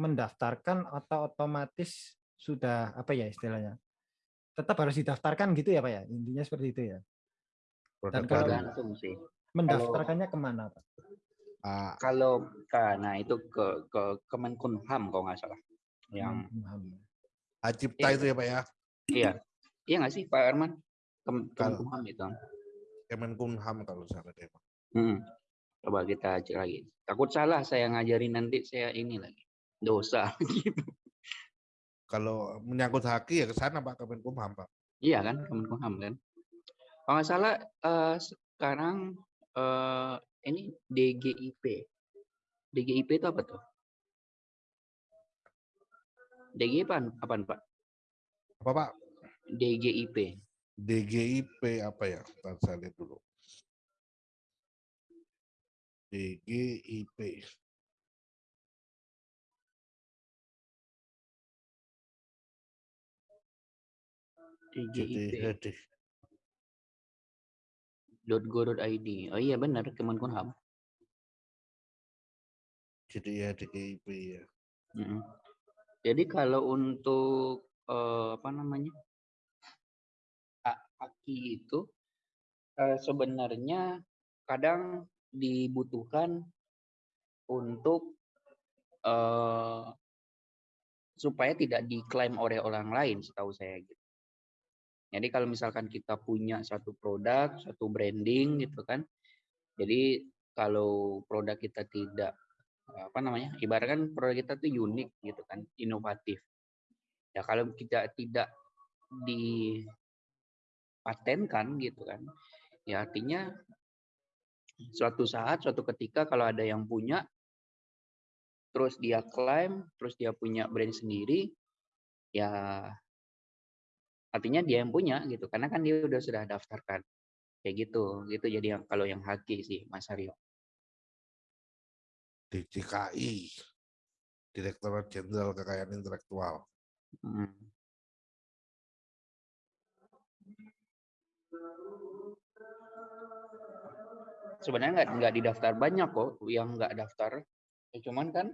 mendaftarkan atau otomatis sudah apa ya istilahnya? Tetap harus didaftarkan gitu ya Pak ya? Intinya seperti itu ya. Dan kalau-. Tergantung sih. Mendaftarkannya ke mana Pak? Ah, Kalau karena itu ke ke Kemenkumham kalau nggak salah. Yang Kemenkumham. hak cipta Iya. itu ya Pak ya. iya. Iya nggak sih Pak Arman? Kem, Kalau- Kemenkumham itu. Kemenkumham kalau salah deh. Pak. Hmm. Coba kita cek lagi. Takut salah saya ngajarin nanti saya ini lagi. Dosa gitu. Kalau menyangkut haki ya ke sana Pak Kemenkumham Pak. Iya kan, Kemenkumham kan. Kalau nggak salah eh, sekarang eh, ini DGIP. DGIP itu apa tuh? DGIP apaan, apaan Pak? Apa Pak? DGIP. DGIP apa ya? Ntar saya lihat dulu. DGIP. DGIP. .go.id. Oh iya benar Kemenkumham. Jadi ya DGIP ya. Mm-mm. Jadi kalau untuk eh, apa namanya hak haki itu eh, sebenarnya kadang dibutuhkan untuk eh, supaya tidak diklaim oleh orang lain, setahu saya gitu. Jadi kalau misalkan kita punya satu produk, satu branding gitu kan, jadi kalau produk kita tidak apa namanya ibaratkan produk kita tuh unik gitu kan inovatif ya kalau kita tidak dipatenkan gitu kan ya artinya suatu saat suatu ketika kalau ada yang punya terus dia klaim terus dia punya brand sendiri ya artinya dia yang punya gitu karena kan dia udah sudah daftarkan kayak gitu gitu jadi yang kalau yang haki sih Mas Aryo DJKI, Direktorat Jenderal Kekayaan Intelektual. Hmm. Sebenarnya nggak nggak didaftar banyak kok yang nggak daftar. Ya, cuman kan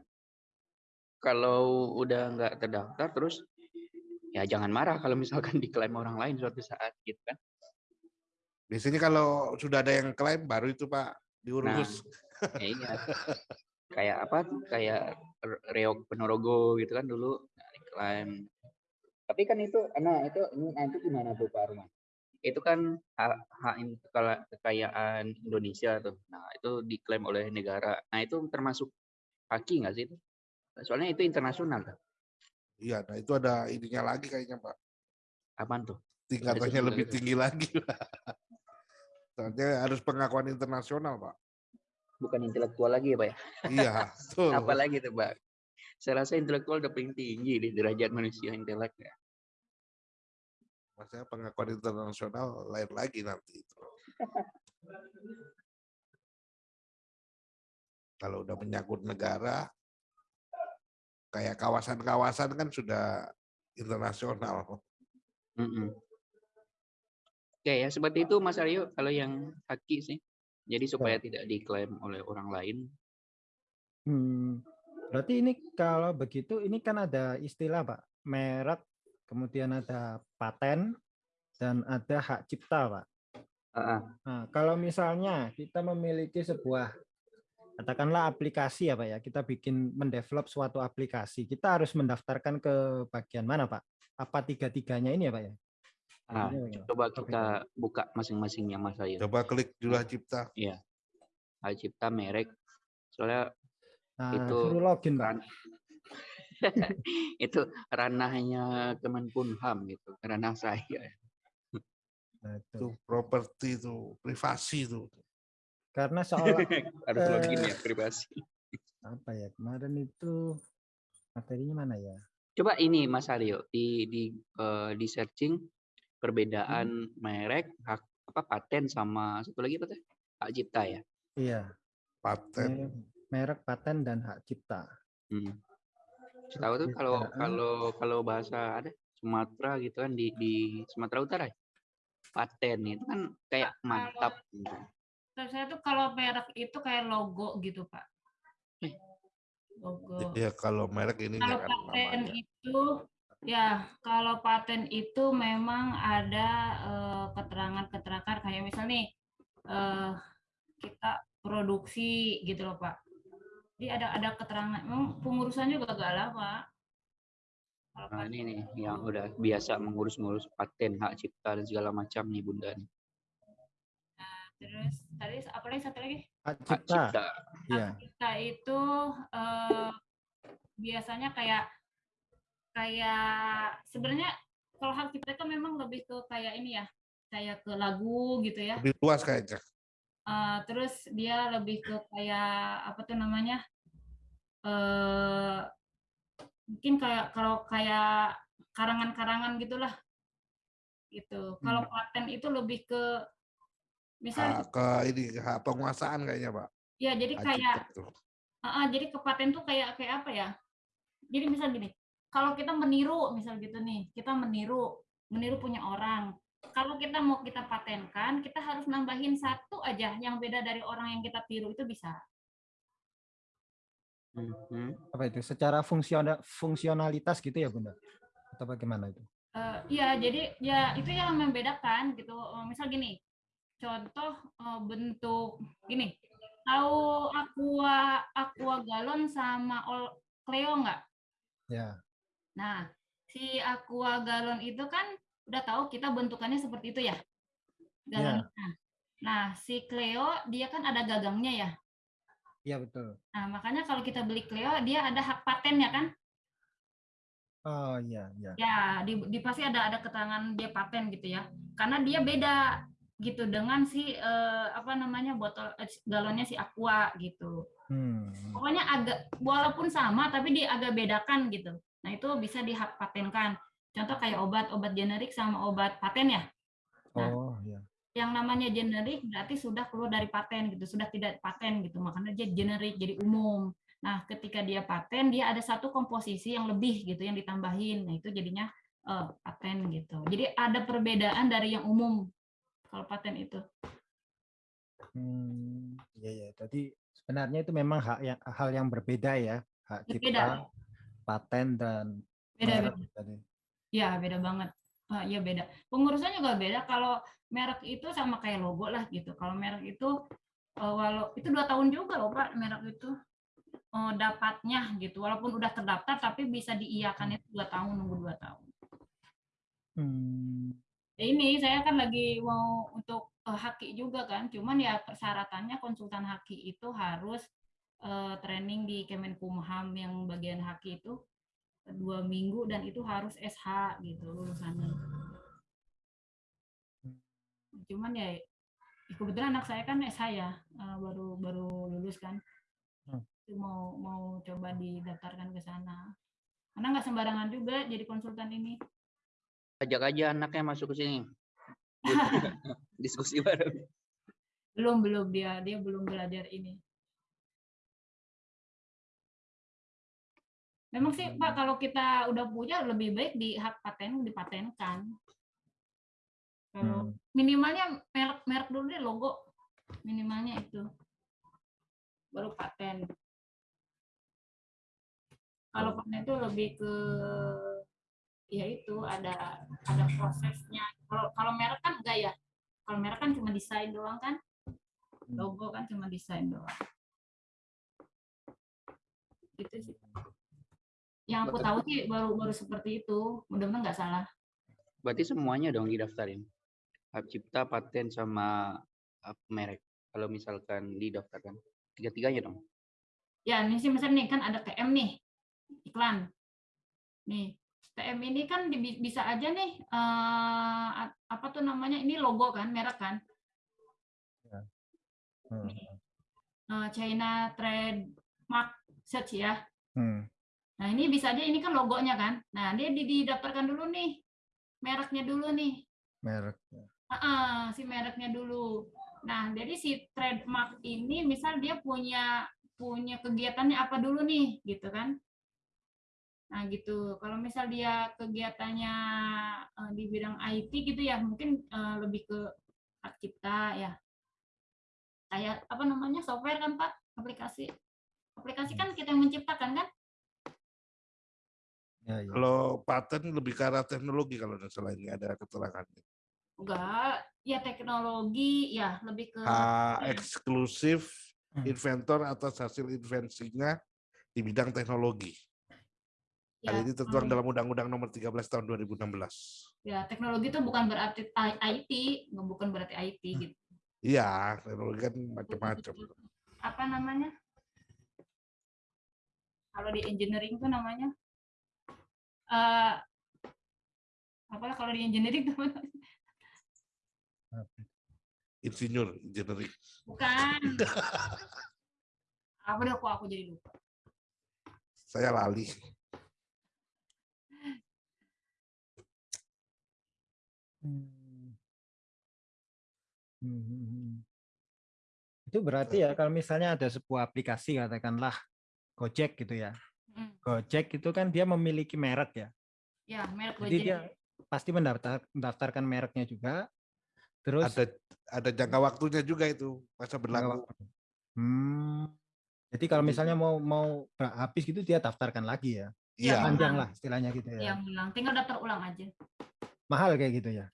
kalau udah nggak terdaftar terus ya jangan marah kalau misalkan diklaim orang lain suatu saat gitu kan. Biasanya kalau sudah ada yang klaim baru itu Pak diurus. Ya iya. Kayak apa kayak reok Ponorogo gitu kan dulu nah, diklaim. Tapi kan itu nah itu nah, itu gimana tuh Pak Arman itu kan hak, hak kekayaan Indonesia tuh nah itu diklaim oleh negara nah itu termasuk haki nggak sih itu soalnya itu internasional kan Iya, nah itu ada ininya lagi kayaknya Pak. apaan tuh Tingkatannya lebih gitu. tinggi lagi. Soalnya harus pengakuan internasional Pak. bukan intelektual lagi ya Pak ya Iya, betul. apalagi tuh Pak saya rasa intelektual udah paling tinggi di derajat manusia intelek ya Maksudnya pengakuan internasional lain lagi nanti itu. Kalau udah menyangkut negara, kayak kawasan-kawasan kan sudah internasional. Mm-mm. Oke ya seperti itu Mas Aryo kalau yang haki sih. Jadi supaya tidak diklaim oleh orang lain. Hmm, berarti ini kalau begitu ini kan ada istilah Pak, merek, kemudian ada paten dan ada hak cipta Pak. Ah, ah. Nah, kalau misalnya kita memiliki sebuah katakanlah aplikasi ya Pak ya, kita bikin mendevelop suatu aplikasi, kita harus mendaftarkan ke bagian mana Pak? Apa tiga-tiganya ini ya Pak ya? Ah, coba kita buka masing-masingnya Mas Aryo. Coba klik jumlah cipta. Iya. Hak cipta merek. Soalnya Nah, itu suruh login Pak. itu ranahnya Kemenkumham gitu, ranah saya. Nah, itu. Properti itu, privasi itu. Karena seolah Harus login Eh, ya privasi. apa ya kemarin itu materinya mana ya? Coba ini Mas Aryo di di eh, di searching perbedaan Hmm. merek, hak apa paten sama satu lagi apa tuh? Hak cipta ya. Iya, Paten. me- merek, paten dan hak cipta. Hmm. Tahu tuh kalau Perbedaan. kalau kalau bahasa ada Sumatera gitu kan di di Sumatera Utara ya. Paten itu kan kayak Kalau- mantap gitu. Terus saya tuh kalau merek itu kayak logo gitu, Pak. Eh. Logo. Ya kalau merek ini Kalau kan paten namanya. itu ya kalau paten itu memang ada eh, keterangan-keterangan kayak misal nih eh, kita produksi gitu loh Pak. Jadi ada ada keterangan. Memang pengurusan juga gak lama. Kalau Nah, ini nih yang udah biasa mengurus-ngurus paten, hak cipta dan segala macam nih Bunda nih. terus tadi apa lagi satu lagi? Hak Hak cipta, cipta. itu eh, biasanya kayak kayak sebenarnya kalau hak cipta itu memang lebih ke kayak ini ya kayak ke lagu gitu ya Lebih luas kayaknya. Eh, terus dia lebih ke kayak apa tuh namanya eh mungkin kayak kalau kayak karangan-karangan gitulah gitu kalau paten itu lebih ke misal Hak ke ini penguasaan kayaknya Pak. ya jadi Hak kayak. Ah, ah, jadi ke paten tuh kayak kayak apa ya? Jadi misal gini, kalau kita meniru misal gitu nih, kita meniru meniru punya orang. Kalau kita mau kita patenkan, kita harus nambahin satu aja yang beda dari orang yang kita tiru itu bisa. Mhm. Apa itu? Secara fungsional fungsionalitas gitu ya, Bunda? Atau bagaimana itu? Eh, Iya, jadi ya itu yang membedakan gitu. Eh, Misal gini, contoh eh, bentuk gini. Tahu aqua aqua galon sama Ol- Cleo nggak? Ya. Nah, si aqua galon itu kan udah tahu kita bentukannya seperti itu ya. Galonnya. Nah, si Cleo dia kan ada gagangnya ya. Iya betul. Nah, makanya kalau kita beli Cleo dia ada hak patennya kan? Oh iya, iya. Ya, di, di pasti ada ada keterangan dia paten gitu ya. Karena dia beda gitu dengan si eh, apa namanya botol eh, galonnya si aqua gitu. Hmm. Pokoknya agak walaupun sama tapi dia agak bedakan gitu. Nah, itu bisa dihak patenkan. Contoh kayak obat, obat generik sama obat paten ya. Nah. Oh, ya. Yang namanya generik berarti sudah keluar dari paten gitu, sudah tidak paten gitu. Makanya dia generik jadi umum. Nah, ketika dia paten, dia ada satu komposisi yang lebih gitu yang ditambahin. Nah, itu jadinya uh, paten gitu. Jadi ada perbedaan dari yang umum kalau paten itu. Hmm, iya ya. Jadi sebenarnya itu memang hak yang hal yang berbeda ya, hak Berbeda. cipta, paten dan Beda, beda. Ya, beda banget. Ah, Iya beda. Pengurusan juga beda. Kalau merek itu sama kayak logo lah gitu. Kalau merek itu eh, walau itu dua tahun juga loh Pak merek itu eh, dapatnya gitu. Walaupun udah terdaftar tapi bisa diiakan itu dua tahun nunggu dua tahun. Hmm, Ya ini saya kan lagi mau untuk eh, haki juga kan. Cuman ya persyaratannya konsultan haki itu harus eh, training di Kemenkumham yang bagian haki itu dua minggu dan itu harus SH gitu lulusannya. Cuman ya kebetulan anak saya kan SH ya eh, baru baru lulus kan. Hmm. Itu Mau mau coba didaftarkan ke sana. Karena nggak sembarangan juga jadi konsultan ini. Ajak aja anaknya masuk ke sini. Diskusi bareng. Belum belum dia dia belum belajar ini. Memang sih Pak kalau kita udah punya lebih baik di hak paten dipatenkan. Kalau Hmm. minimalnya merek merek dulu deh logo minimalnya itu baru paten. Kalau paten itu lebih ke ya itu ada ada prosesnya. Kalau kalau merek kan enggak ya. Kalau merek kan cuma desain doang kan. Logo kan cuma desain doang. Gitu sih. Yang aku tahu sih baru baru seperti itu. Mudah-mudahan nggak salah. Berarti semuanya dong didaftarin. Hak cipta, paten sama merek. Kalau misalkan didaftarkan. Tiga-tiganya dong. Ya, ini sih misalnya nih kan ada TM nih, iklan. Nih, TM ini kan di- bisa aja nih a- apa tuh namanya? Ini logo kan, merek kan. hmm, Eh, China Trademark Search ya. hmm. Nah, ini bisa aja ini kan logonya kan. Nah, dia di- didaftarkan dulu nih. Mereknya dulu nih. merek. Ah, ah, si mereknya dulu. Nah, jadi si trademark ini misal dia punya punya kegiatannya apa dulu nih, gitu kan? Nah, gitu. Kalau misal dia kegiatannya eh, di bidang IT gitu ya, mungkin eh, lebih ke hak cipta ya. Kayak apa namanya? software kan, Pak? Aplikasi. Aplikasi kan kita yang menciptakan kan? Ya, ya. Kalau paten lebih ke arah teknologi kalau nggak salah ini ada keterangannya. Enggak, ya teknologi, ya lebih ke Hak eksklusif Hmm. inventor atas hasil invensinya di bidang teknologi. ya, Hal ini tertuang dalam Undang-Undang Nomor 13 Tahun 2016. Ya, teknologi itu bukan berarti IT, nggak bukan berarti IT gitu. Iya, teknologi kan macam-macam. Apa namanya? Kalau di engineering itu namanya eh apalah kalau di engineering itu Insinyur, engineering. bukan. Apa deh kok aku jadi lupa. Saya lali. Hmm. Hmm, hmm, hmm. Itu berarti ya kalau misalnya ada sebuah aplikasi katakanlah Gojek gitu ya. Hmm. Gojek itu kan dia memiliki merek ya. Ya, merek Jadi Gojek. dia pasti mendaftar, mendaftarkan mereknya juga. Terus Ada ada jangka waktunya juga itu masa berlaku. Hmm. Jadi kalau misalnya mau mau habis gitu dia daftarkan lagi ya. Iya, Panjang lah istilahnya gitu ya. Yang bilang tinggal daftar ulang aja. Mahal kayak gitu ya.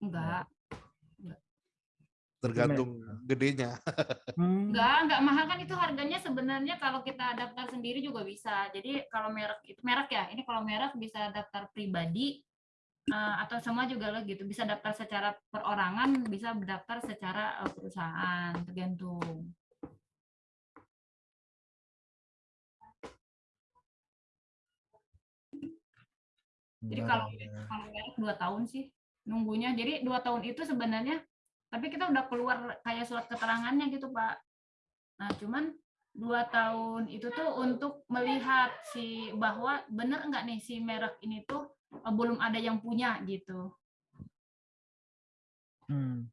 Enggak. Tergantung gedenya. Hmm. Enggak, enggak mahal kan itu harganya sebenarnya kalau kita daftar sendiri juga bisa. Jadi kalau merek itu merek ya, ini kalau merek bisa daftar pribadi eh, atau semua juga lah gitu. Bisa daftar secara perorangan, bisa daftar secara eh, perusahaan, tergantung. Jadi kalau kalau merek dua tahun sih nunggunya. Jadi dua tahun itu sebenarnya, tapi kita udah keluar kayak surat keterangannya gitu Pak. Nah cuman dua tahun itu tuh untuk melihat si bahwa bener enggak nih si merek ini tuh eh, belum ada yang punya gitu. Hmm.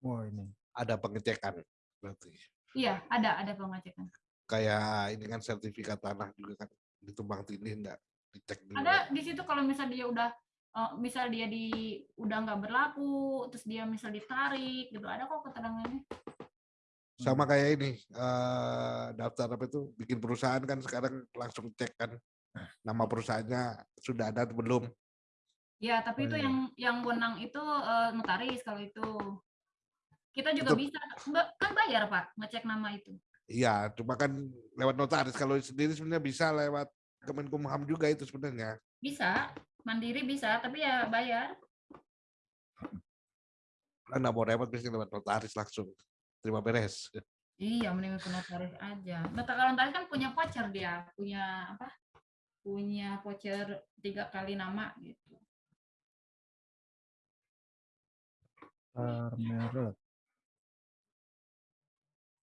Wah ini. Ada pengecekan berarti. Iya, ada ada pengecekan. Kayak ini kan sertifikat tanah juga kan ditumbang tindih enggak dicek dulu. Ada di situ kalau misal dia udah eh, misal dia di udah nggak berlaku, terus dia misal ditarik gitu, ada kok keterangannya. Sama kayak ini eh, daftar apa itu bikin perusahaan kan sekarang langsung cek kan nama perusahaannya sudah ada atau belum. Ya, tapi itu Oh, iya. yang yang wenang itu eh, notaris kalau itu. Kita juga Itu- bisa kan bayar Pak ngecek nama itu. Iya, cuma kan lewat notaris. Kalau sendiri sebenarnya bisa lewat Kemenkumham juga itu sebenarnya. Bisa, mandiri bisa, tapi ya bayar. Kan nggak mau repot biasanya lewat notaris langsung. Terima beres. Iya, mending ke notaris aja. Nota kalau notaris kan punya voucher dia, punya apa? Punya voucher tiga kali nama gitu. Daftar merek.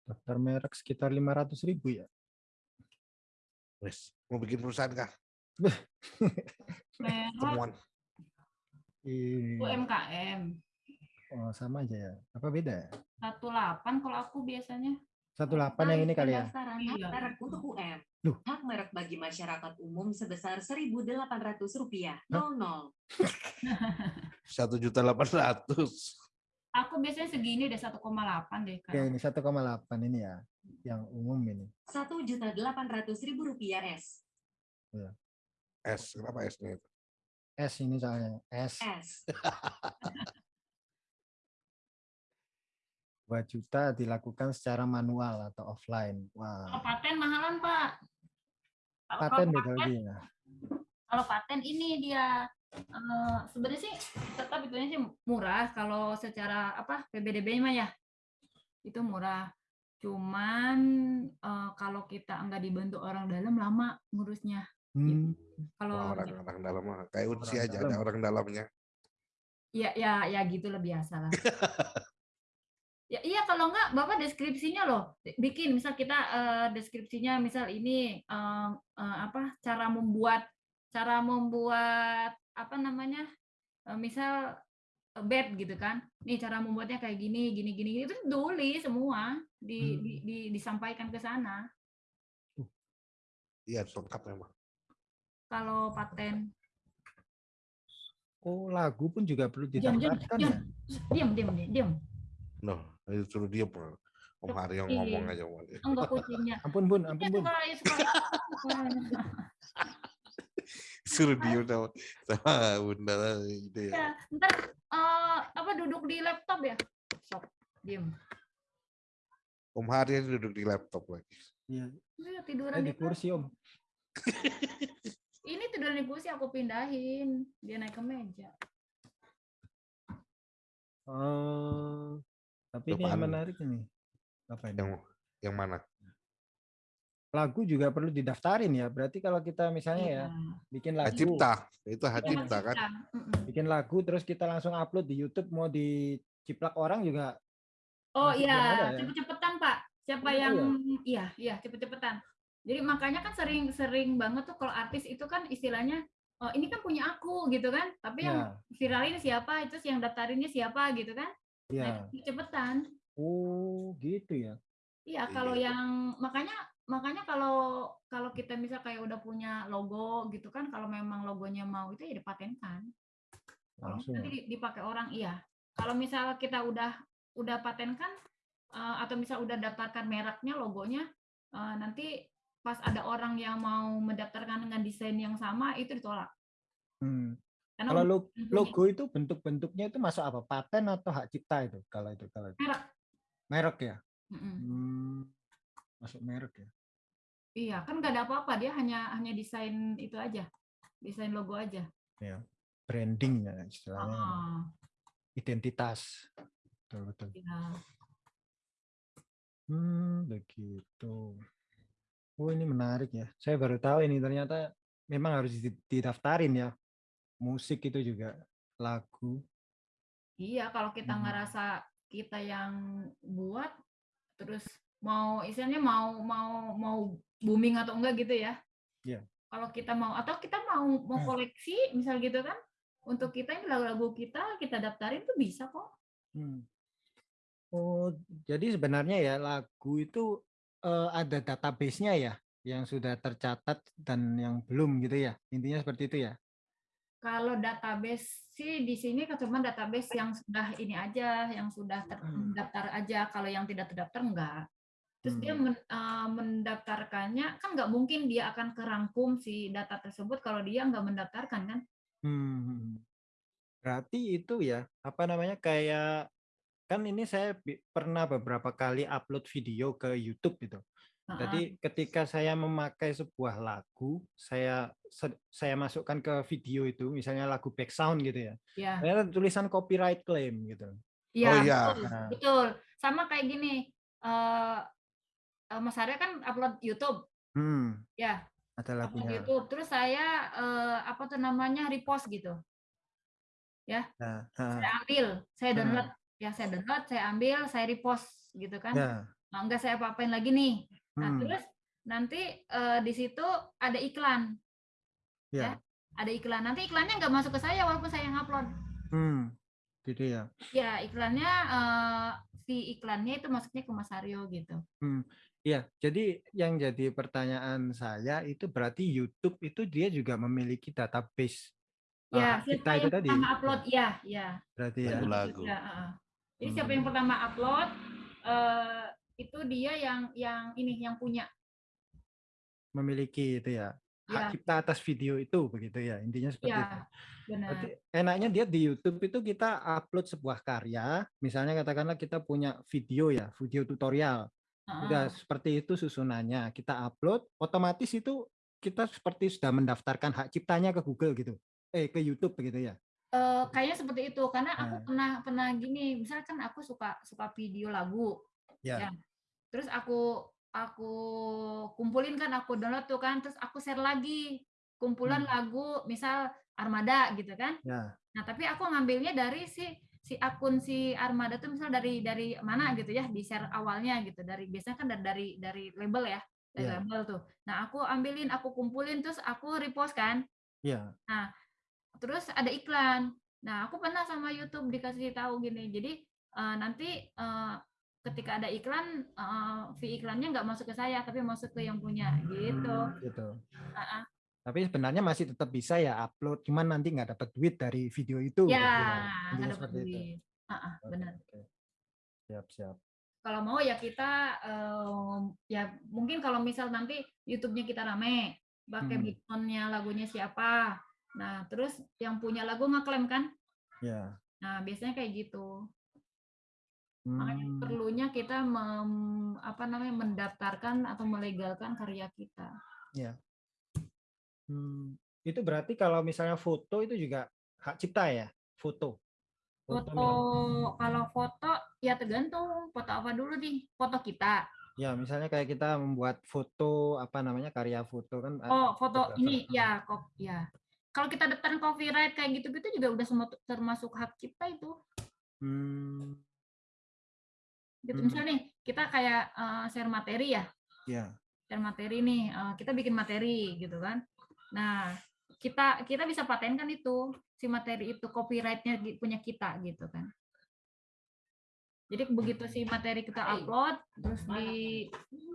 Daftar merek sekitar 500 ribu ya. Wes, mau bikin perusahaan kah? Ih, UMKM. oh, sama aja ya. Apa beda ya? 18 kalau aku biasanya. 18 yang ini kali ya. Pendaftaran hak Iya. merek untuk UM. Duh. Hak merek bagi masyarakat umum sebesar Rp1.800. 00. Satu juta delapan ratus. Aku biasanya segini deh 1,8 deh Oke, kan. ini 1,8 ini ya. Yang umum ini. Rp1.800.000 S. S, kenapa S-nya itu? S ini soalnya. S. S. 2 juta dilakukan secara manual atau offline. Kalau Wah, paten mahalan, Pak. Kalau- paten kalau beda lagi ya. kalau paten ini dia eh, sebenarnya sih tetap itu sih murah kalau secara apa PBDB mah ya itu murah cuman eh, kalau kita nggak dibantu orang dalam lama ngurusnya Hmm, kalau orang-orang dalam mah kayak unsi Orang aja dalam. ada orang dalamnya. ya ya ya gitulah biasa lah ya iya kalau nggak bapak deskripsinya loh bikin misal kita eh, deskripsinya misal ini eh, eh, apa cara membuat cara membuat apa namanya eh, misal bed gitu kan nih cara membuatnya kayak gini gini gini itu tulis semua di, Hmm. di- di- disampaikan ke sana Iya, lengkap memang. Kalau paten Oh, lagu pun juga perlu Diam, diam, didaftarkan diam. ya? diam diam diam diam Noh, itu suruh dia Om Haryo ngomong aja. Enggak kucingnya Ampun, Bun, Ya, ampun, Bun. ya. Suruh dia sama, sama bunda itu ya. ya ntar eh, apa duduk di laptop ya sok diem Om Haryo duduk di laptop lagi. Iya, saya tiduran di di kursi, Om. ini tiduran di kursi aku pindahin dia naik ke meja Oh, tapi ini yang Apaan? menarik ini. Apa ini? Yang yang mana? Lagu juga perlu didaftarin ya. Berarti kalau kita misalnya ya bikin Hak lagu, cipta. Itu hak Iya, cipta kan. cipta. Mm-mm. bikin lagu terus kita langsung upload di YouTube mau diciplak orang juga oh iya ya? cepet-cepetan pak siapa Oh, yang ya? iya iya cepet-cepetan jadi makanya kan sering-sering banget tuh kalau artis itu kan istilahnya oh ini kan punya aku gitu kan tapi yang ya, viralin siapa itu yang daftarinnya siapa gitu kan ya. nah, itu cepetan Oh, gitu ya. Iya, kalau Iya. yang makanya makanya kalau kalau kita misal kayak udah punya logo gitu kan, kalau memang logonya mau itu ya dipatenkan. Langsung. nanti di- dipakai orang, iya. Kalau misal kita udah udah patenkan eh, atau misal udah daftarkan mereknya, logonya, eh, nanti pas ada orang yang mau mendaftarkan dengan desain yang sama itu ditolak. Hmm. Karena Kalau logo itu bentuk-bentuknya itu masuk apa? Paten atau hak cipta itu? Kalau itu kalau itu. merek. merek ya. Mm-mm. Hmm. Masuk merek ya. Iya, kan nggak ada apa-apa, dia hanya hanya desain itu aja, desain logo aja. Branding ya istilahnya. Ah, Identitas. Betul betul. iya. Hmm, begitu. Oh, ini menarik ya. Saya baru tahu ini ternyata memang harus di- didaftarin ya. Musik itu juga lagu. Iya, kalau kita Hmm. ngerasa kita yang buat, terus mau istilahnya mau mau mau booming atau enggak gitu ya. Iya. kalau kita mau atau kita mau mau Hmm. koleksi misal gitu kan untuk kita ini lagu-lagu kita kita daftarin tuh bisa kok Hmm. Oh, jadi sebenarnya ya lagu itu eh, ada database-nya ya, yang sudah tercatat dan yang belum gitu ya. Intinya seperti itu ya. kalau database sih di sini kan cuma database yang sudah ini aja yang sudah Hmm. terdaftar aja kalau yang tidak terdaftar enggak terus dia Hmm. men- eh, mendaftarkannya kan nggak mungkin dia akan kerangkum si data tersebut kalau dia nggak mendaftarkan kan Hmm. Berarti itu ya, apa namanya kayak kan ini saya pernah beberapa kali upload video ke YouTube gitu. Heeh. Jadi ketika saya memakai sebuah lagu, saya saya masukkan ke video itu, misalnya lagu back sound gitu ya. ya Ternyata tulisan copyright claim gitu. Iya, Oh, iya. betul, Nah. betul. Sama kayak gini, eh eh, Mas Arya kan upload YouTube, Hmm, ya, ada upload lagunya. YouTube. Terus saya eh, apa tuh namanya repost gitu. Nah, Saya ah, ambil, saya Hmm. Download, ya saya download, saya ambil, saya repost gitu kan. ya, Nah, enggak saya apa-apain lagi nih. Nah, hmm, terus nanti eh, di situ ada iklan, ya, ada iklan. Nanti iklannya nggak masuk ke saya walaupun saya yang upload. hmm, gitu ya. Ya, iklannya eh, si iklannya itu masuknya ke Mas Aryo gitu. Ya, jadi yang jadi pertanyaan saya itu berarti YouTube itu dia juga memiliki database Ya, siapa kita itu yang tadi. pertama upload? Ya, ya. Berarti ya. Lagu-lagu. Ya, heeh. Jadi siapa Hmm. yang pertama upload eh itu dia yang yang ini yang punya. memiliki itu ya hak Ya, cipta atas video itu begitu ya intinya seperti itu. ya, benar. Berarti enaknya dia di YouTube itu kita upload sebuah karya, misalnya katakanlah kita punya video ya, video tutorial. Udah Heeh. seperti itu susunannya, kita upload, otomatis itu kita seperti sudah mendaftarkan hak ciptanya ke Google gitu. Eh ke YouTube begitu ya. Eh, kayaknya seperti itu karena aku Nah. pernah pernah gini, misalkan aku suka suka video lagu, Ya. ya. Terus aku aku kumpulin kan, aku download tuh kan, terus aku share lagi kumpulan Hmm. lagu, misal Armada gitu kan. Ya. Nah, tapi aku ngambilnya dari si si akun si Armada tuh misal dari dari mana gitu ya, di share awalnya gitu. Dari biasanya kan dari dari, dari label ya, dari Iya. label tuh. Nah, aku ambilin, aku kumpulin terus aku repost kan. Ya. Terus ada iklan. Nah, aku pernah sama YouTube dikasih tahu gini. Jadi eh, nanti eh, ketika ada iklan, eh, fee iklannya nggak masuk ke saya, tapi masuk ke yang punya gitu. Gitu. Ah, ah. Tapi sebenarnya masih tetap bisa ya upload, cuman nanti nggak dapat duit dari video itu. Ya, nggak dapat itu. duit. Oke, benar. Siap, siap. kalau mau ya kita em, ya mungkin kalau misal nanti YouTube-nya kita rame pakai Hmm. background-nya lagunya siapa nah terus yang punya lagu ngeklaim kan Ya. nah biasanya kayak gitu makanya Hmm. perlunya kita mem- apa namanya mendaftarkan atau melegalkan karya kita Hmm, itu berarti kalau misalnya foto itu juga hak cipta ya? Foto. foto mi- kalau foto ya tergantung foto apa dulu nih foto kita Ya, misalnya kayak kita membuat foto apa namanya karya foto kan. oh foto ini ya kok ya kalau kita daftarin copyright kayak gitu-gitu juga udah semua termasuk hak kita itu. Hmm, gitu. Hmm. misalnya nih kita kayak eh, share materi ya. Ya. share materi nih eh, kita bikin materi gitu kan. Nah kita kita bisa patenkan itu si materi itu copyrightnya di- punya kita gitu kan. Jadi begitu si materi kita upload terus di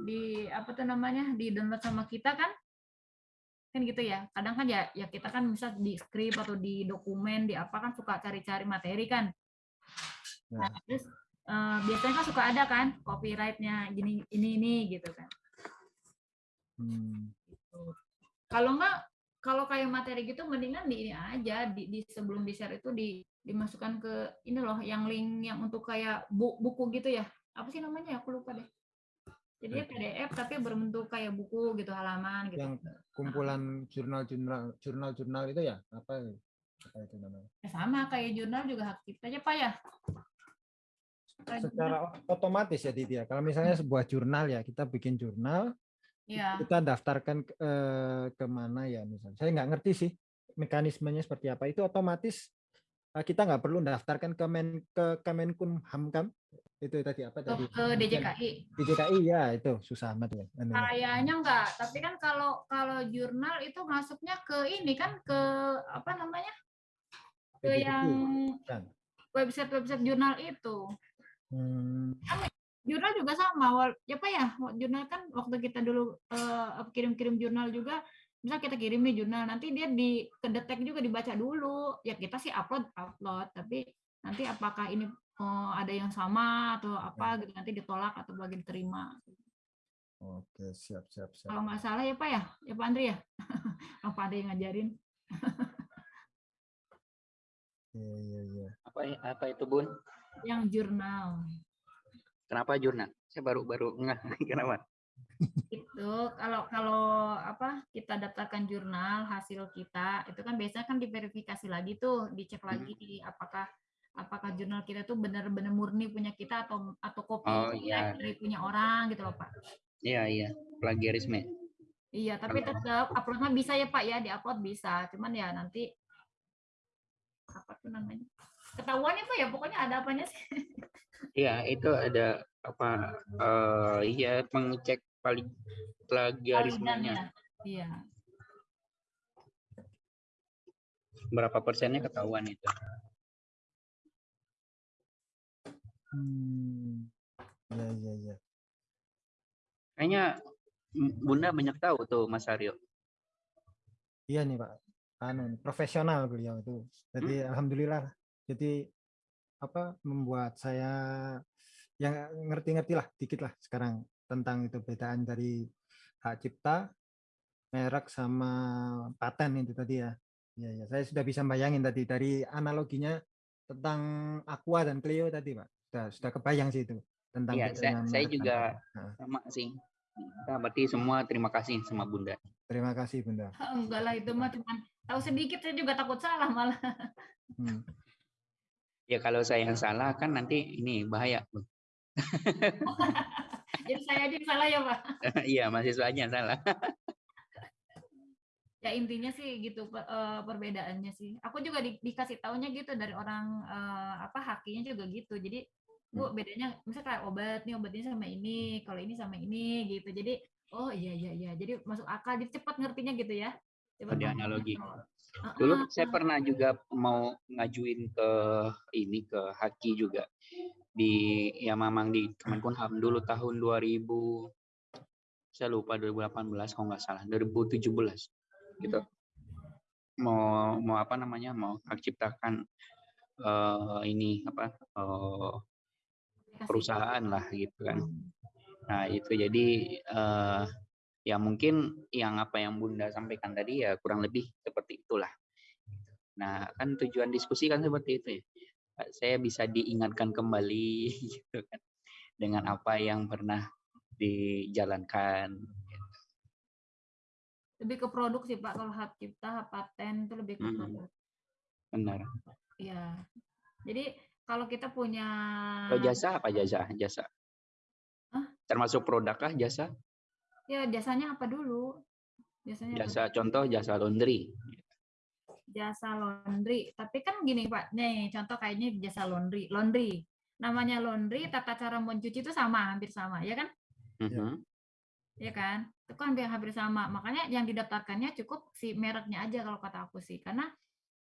di apa tuh namanya di download sama kita kan kan gitu ya kadang kan ya ya kita kan bisa di skrip atau di dokumen di apa kan suka cari-cari materi kan Ya. Nah, terus eh, biasanya kan suka ada kan copyrightnya gini ini ini gitu kan. Hmm, Kalau enggak kalau kayak materi gitu mendingan di ini aja di, di sebelum di share itu di dimasukkan ke ini loh yang link yang untuk kayak bu, buku gitu ya. Apa sih namanya? Aku lupa deh. Jadi PDF tapi berbentuk kayak buku gitu halaman gitu. Yang kumpulan jurnal-jurnal jurnal-jurnal itu ya? Apa apa itu namanya? Ya sama kayak jurnal juga hak cipta aja Pak ya. Secara otomatis ya Didi ya. Kalau misalnya sebuah jurnal ya, kita bikin jurnal, ya. kita daftarkan ke, eh, ke mana ya misalnya. Saya nggak ngerti sih mekanismenya seperti apa. Itu otomatis kita nggak perlu daftarkan ke men ke Kemenkumham kan? Itu tadi apa Ke, tadi? ke DJKI. DJKI ya itu susah amat ya. anunya. Kayaknya enggak, tapi kan kalau kalau jurnal itu masuknya ke ini kan ke apa namanya? Ke DJKI, yang bukan? website-website jurnal itu. Hmm, Jurnal juga sama, ya apa ya? Jurnal kan waktu kita dulu eh, kirim-kirim jurnal juga, misal kita kirim nih jurnal, nanti dia di kedetek juga dibaca dulu. Ya kita sih upload upload, tapi nanti apakah ini eh, ada yang sama atau apa gitu nanti ditolak atau bagi diterima. Oke, siap siap siap. Kalau nggak salah ya Pak ya, ya Pak Andri ya. Apa ada yang ngajarin? Iya iya iya. Apa apa itu Bun? Yang jurnal. Kenapa jurnal? Saya baru baru nggak kenapa? Itu kalau kalau apa kita daftarkan jurnal hasil kita itu kan biasanya kan diverifikasi lagi tuh dicek Hmm. lagi apakah apakah jurnal kita tuh benar-benar murni punya kita atau atau kopi Oh, iya. dari punya orang gitu loh pak Iya iya plagiarisme. iya tapi tetap uploadnya bisa ya pak ya diupload bisa cuman ya nanti apa tuh namanya ketahuan itu ya pokoknya ada apanya sih Iya itu ada apa? eh iya mengecek paling plagiarismenya iya berapa persennya ketahuan itu. Hmm. Iya iya iya. Kayaknya Bunda banyak tahu tuh Mas Aryo. Iya nih Pak. Anu profesional beliau itu. Jadi alhamdulillah. Jadi apa membuat saya yang ngerti-ngerti lah dikit lah sekarang tentang itu bedaan dari hak cipta, merek sama paten itu tadi ya. Iya ya, saya sudah bisa bayangin tadi dari analoginya tentang Aqua dan Clio tadi Pak. Sudah sudah kebayang sih itu tentang Iya, saya, saya juga. Nah, sama sih. Kita berarti semua terima kasih sama Bunda. terima kasih Bunda. enggak lah itu mah cuman tahu sedikit saya juga takut salah malah Hmm. Ya kalau saya yang salah kan nanti ini bahaya. Jadi saya aja salah ya pak? Iya mahasiswanya salah. ya intinya sih gitu eh, perbedaannya sih. Aku juga di- dikasih taunya gitu dari orang eh, apa hakinya juga gitu. Jadi bu bedanya misalnya kayak obat nih obatnya sama ini kalau ini sama ini gitu. Jadi oh iya iya iya. Jadi masuk akal jadi cepat ngertinya gitu ya. Cepat Ada analogi. Heeh. Dulu saya pernah juga mau ngajuin ke ini ke Haki juga di ya memang di Kemenkumham dulu tahun 2000 saya lupa 2018 kalau nggak salah 2017 gitu mau mau apa namanya mau ciptakan eh, ini apa Aplikasi. perusahaan lah gitu kan. Nah, itu jadi eh ya mungkin yang apa yang Bunda sampaikan tadi ya kurang lebih seperti itulah. Nah, kan tujuan diskusi kan seperti itu ya. Saya bisa diingatkan kembali gitu kan dengan apa yang pernah dijalankan. lebih ke produk sih pak kalau hak cipta hak paten itu lebih ke produk Benar. ya jadi kalau kita punya Kalau jasa apa jasa? Jasa. Hah? Termasuk produk kah jasa? ya jasanya apa dulu jasanya apa Jasa contoh jasa laundry. Jasa laundry. Tapi kan gini Pak, nih contoh kayaknya jasa laundry. Laundry, namanya laundry, tata cara mencuci itu sama, hampir sama, ya kan? Mhm. Ya kan? Itu kan hampir, hampir sama. Makanya yang didaftarkannya cukup si mereknya aja kalau kata aku sih. Karena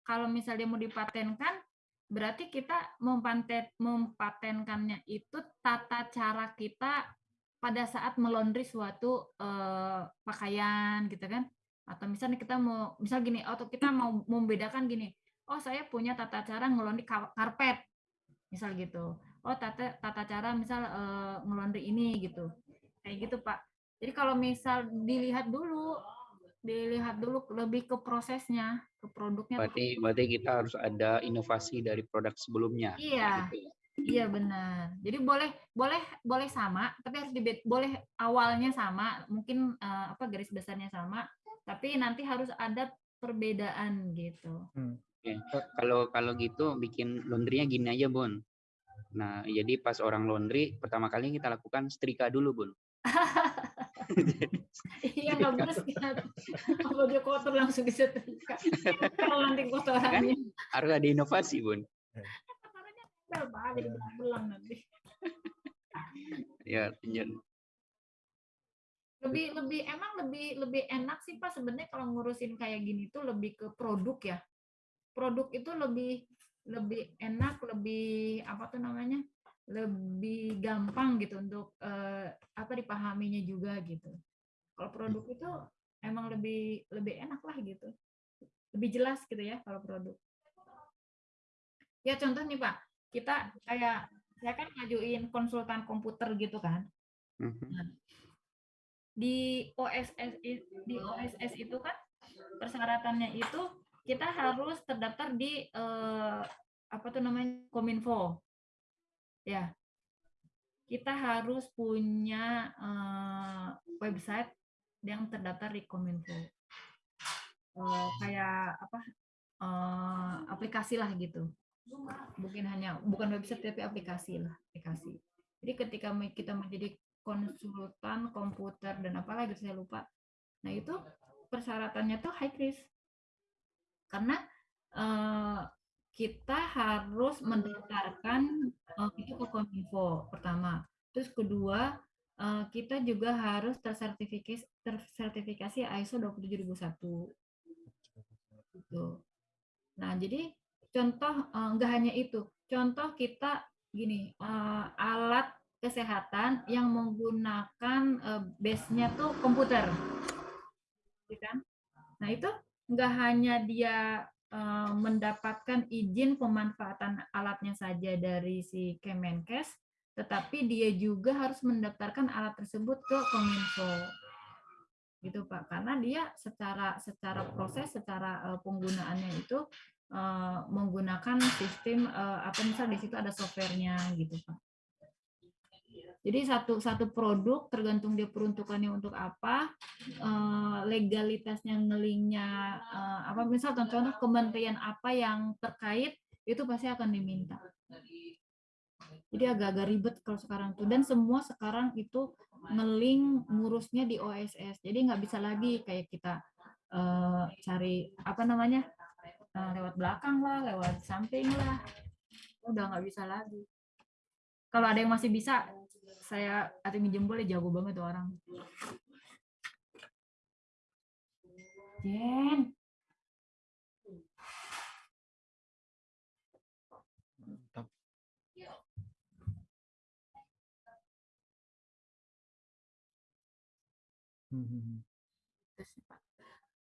kalau misalnya mau dipatenkan, berarti kita mempaten, mempatenkannya itu tata cara kita pada saat melondri suatu eh, pakaian gitu kan atau misalnya kita mau misal gini atau kita mau membedakan gini oh saya punya tata cara ngelondri ka- karpet misal gitu oh tata tata cara misal eh, ngelondri ini gitu kayak gitu pak jadi kalau misal dilihat dulu dilihat dulu lebih ke prosesnya ke produknya tuh. Berarti berarti kita harus ada inovasi dari produk sebelumnya. Iya. gitu ya. Iya benar. Jadi boleh boleh boleh sama, tapi harus dibet boleh awalnya sama, mungkin eh, apa garis besarnya sama, tapi nanti harus ada perbedaan gitu. Kalau kalau gitu bikin laundrynya gini aja, Bun. Nah, jadi pas orang laundry pertama kali kita lakukan setrika dulu, Bun. Iya nggak beres kan. Baju kotor langsung disetrika. Kalau nanti kotorannya. Harus ada inovasi, Bun. kotorannya jadi belang nanti. Ya, tinjau. Lebih lebih emang lebih lebih enak sih Pak sebenarnya kalau ngurusin kayak gini tuh lebih ke produk ya. Produk itu lebih lebih enak, lebih apa tuh namanya? lebih gampang gitu untuk eh, apa dipahaminya juga gitu. Kalau produk itu emang lebih lebih enak lah gitu. Lebih jelas gitu ya kalau produk. Ya contoh nih Pak, kita kayak saya kan ngajuin konsultan komputer gitu kan. Mhm. Di OSS di OSS itu kan persyaratannya itu kita harus terdaftar di eh, apa tuh namanya Kominfo. Ya. Kita harus punya eh, website yang terdaftar di Kominfo. Eh, kayak apa? eh, aplikasi lah gitu. Bukan hanya bukan website tapi aplikasi lah, aplikasi. Jadi ketika kita menjadi konsultan komputer dan apalah gitu saya lupa. Nah, itu persyaratannya tuh high risk. Karena eh, kita harus mendaftarkan eh, itu ke Kominfo pertama. Terus kedua, eh, kita juga harus tersertifikasi tersertifikasi ISO 27001 gitu. Nah, jadi contoh eh, enggak hanya itu. Contoh kita gini, eh, alat kesehatan yang menggunakan eh, base-nya tuh komputer. Gitu kan? Nah, itu enggak hanya dia eh, mendapatkan izin pemanfaatan alatnya saja dari si Kemenkes, tetapi dia juga harus mendaftarkan alat tersebut ke Kominfo gitu Pak karena dia secara secara proses secara eh, penggunaannya itu eh, menggunakan sistem eh, apa misal di situ ada softwarenya gitu Pak jadi satu satu produk tergantung dia peruntukannya untuk apa eh, legalitasnya ngelingnya eh, apa misal contohnya kementerian apa yang terkait itu pasti akan diminta. Jadi agak-agak ribet kalau sekarang tuh. Dan semua sekarang itu ngeling ngurusnya di OSS jadi nggak bisa lagi kayak kita eh, cari apa namanya eh, lewat belakang lah lewat samping lah. Udah nggak bisa lagi. Kalau ada yang masih bisa saya atau minjem boleh jago banget tuh orang Jen Mantap.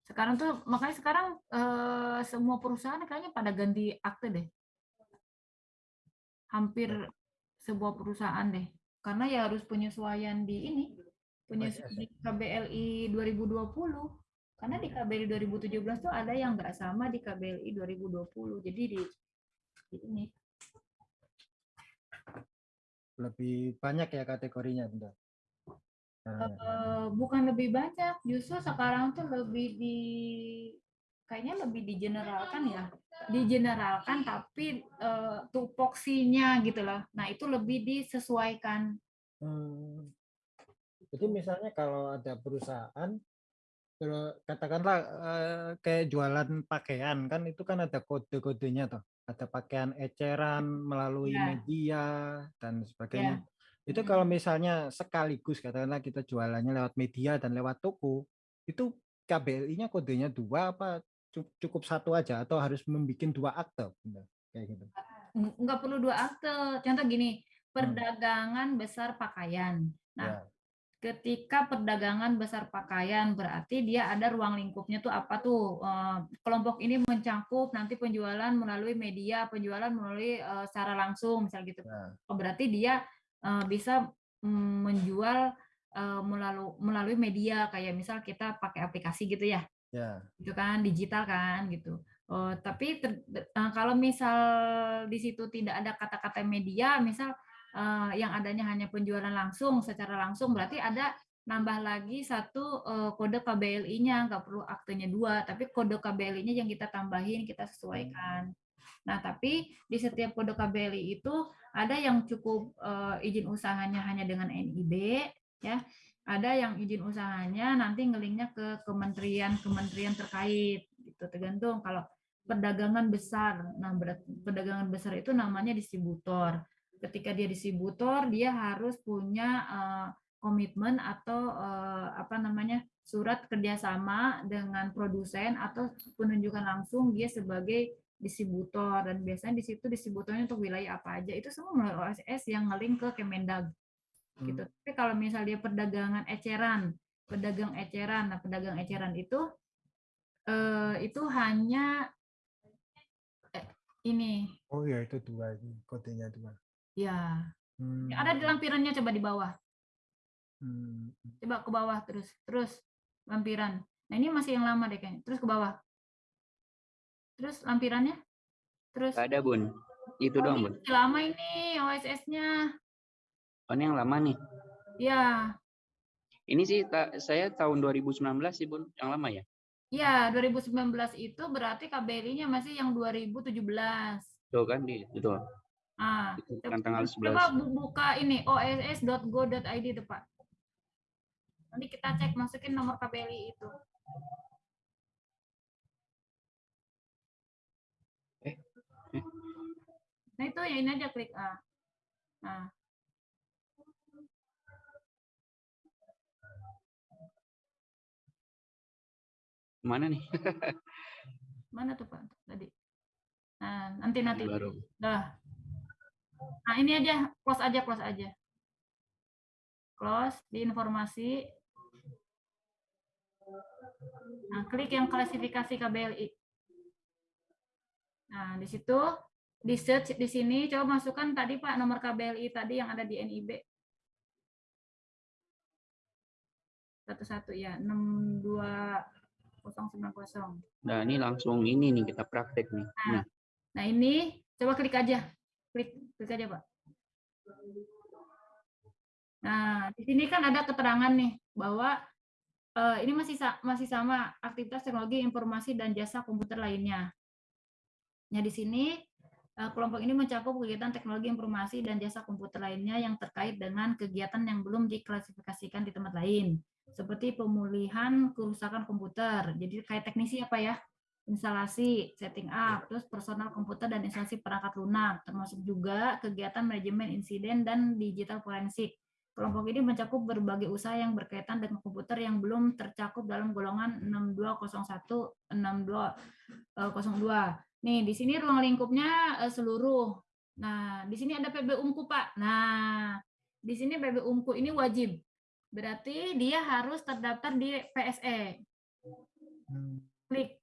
Sekarang tuh makanya sekarang eh, semua perusahaan kayaknya pada ganti akte deh. Hampir sebuah perusahaan deh. Karena ya harus penyesuaian di ini, penyesuaian di KBLI 2020. Karena di KBLI 2017 tuh ada yang nggak sama di KBLI 2020. Jadi di, di ini Lebih banyak ya kategorinya, Bunda. Eh, bukan lebih banyak, justru sekarang tuh lebih di kayaknya lebih digeneralkan ya, digeneralkan tapi eh, tupoksinya gitu loh. Nah itu lebih disesuaikan. Hmm. Jadi misalnya kalau ada perusahaan, kalau katakanlah eh, kayak jualan pakaian kan itu kan ada kode-kodenya tuh, ada pakaian eceran melalui Ya. media dan sebagainya. Itu Mm. kalau misalnya sekaligus katakanlah kita jualannya lewat media dan lewat toko, itu KBLI-nya kodenya dua apa cukup satu aja atau harus membuat dua akte, kayak gitu. Ng- Nggak perlu dua akte. Contoh gini, perdagangan besar pakaian. Nah, Ya. ketika perdagangan besar pakaian berarti dia ada ruang lingkupnya tuh apa tuh Eh, kelompok ini mencakup nanti penjualan melalui media penjualan melalui eh, secara langsung misal gitu Ya. oh, berarti dia eh, bisa mm, menjual melalui melalui media kayak misal kita pakai aplikasi gitu ya Ya. gitu kan digital kan gitu. Oh, tapi ter- eh, kalau misal di situ tidak ada kata-kata media misal eh, yang adanya hanya penjualan langsung secara langsung berarti ada nambah lagi satu eh, kode KBLI-nya nggak perlu aktenya dua tapi kode KBLI-nya yang kita tambahin kita sesuaikan. Nah tapi di setiap kode KBLI itu ada yang cukup eh, izin usahanya hanya dengan NIB ya ada yang izin usahanya nanti ngelinknya ke kementerian-kementerian terkait gitu. Tergantung kalau perdagangan besar. Nah perdagangan besar itu namanya distributor. Ketika dia distributor dia harus punya eh, komitmen atau eh, apa namanya surat kerjasama dengan produsen atau penunjukan langsung dia sebagai distributor. Dan biasanya di situ distributornya untuk wilayah apa aja. Itu semua melalui OSS yang ngelink ke Kemendag gitu. Tapi kalau misalnya dia perdagangan eceran, pedagang eceran, nah pedagang eceran itu eh, itu hanya eh, ini Oh ya itu dua ini kodenya dua. ya Hmm. ada di lampirannya coba di bawah, Hmm. coba ke bawah terus terus lampiran. Nah ini masih yang lama deh kayaknya. Terus ke bawah, terus lampirannya, terus. Ada bun. Itu Oh, doang ini bun. lama ini OSS-nya. Oh ini yang lama nih. Ya, Ini sih ta- saya tahun 2019 sih bun. Yang lama ya. ya 2019 itu berarti KBRI-nya masih yang 2017. Tuh kan di itu. Ah, Itu coba kan tanggal coba 11. bu- buka ini oss.go.id itu Pak. Nanti kita cek masukin nomor KBRI itu. Eh, eh. Nah itu ya ini aja klik A. Nah, Mana nih? mana tuh Pak tadi? Nah, nanti nanti. Baru. Dah. Nah, ini aja, close aja, close aja. Close di informasi. Nah, klik yang klasifikasi KBLI. Nah, di situ di search di sini coba masukkan tadi Pak nomor KBLI tadi yang ada di NIB. Satu-satu ya, 62090. Nah ini langsung ini nih kita praktek nih. Nih. Nah, ini coba klik aja. Klik klik aja, Pak. Nah, di sini kan ada keterangan nih bahwa eh, ini masih masih sama aktivitas teknologi informasi dan jasa komputer lainnya. Nah, di sini eh, kelompok ini mencakup kegiatan teknologi informasi dan jasa komputer lainnya yang terkait dengan kegiatan yang belum diklasifikasikan di tempat lain, seperti pemulihan kerusakan komputer. Jadi kayak teknisi apa ya? instalasi, setting up, terus personal komputer dan instalasi perangkat lunak, termasuk juga kegiatan manajemen insiden dan digital forensik. Kelompok ini mencakup berbagai usaha yang berkaitan dengan komputer yang belum tercakup dalam golongan 6201 6202. Nih, di sini ruang lingkupnya eh, seluruh. Nah, di sini ada PB Unku, Pak. Nah, di sini PB Unku ini wajib. Berarti dia harus terdaftar di PSE. Klik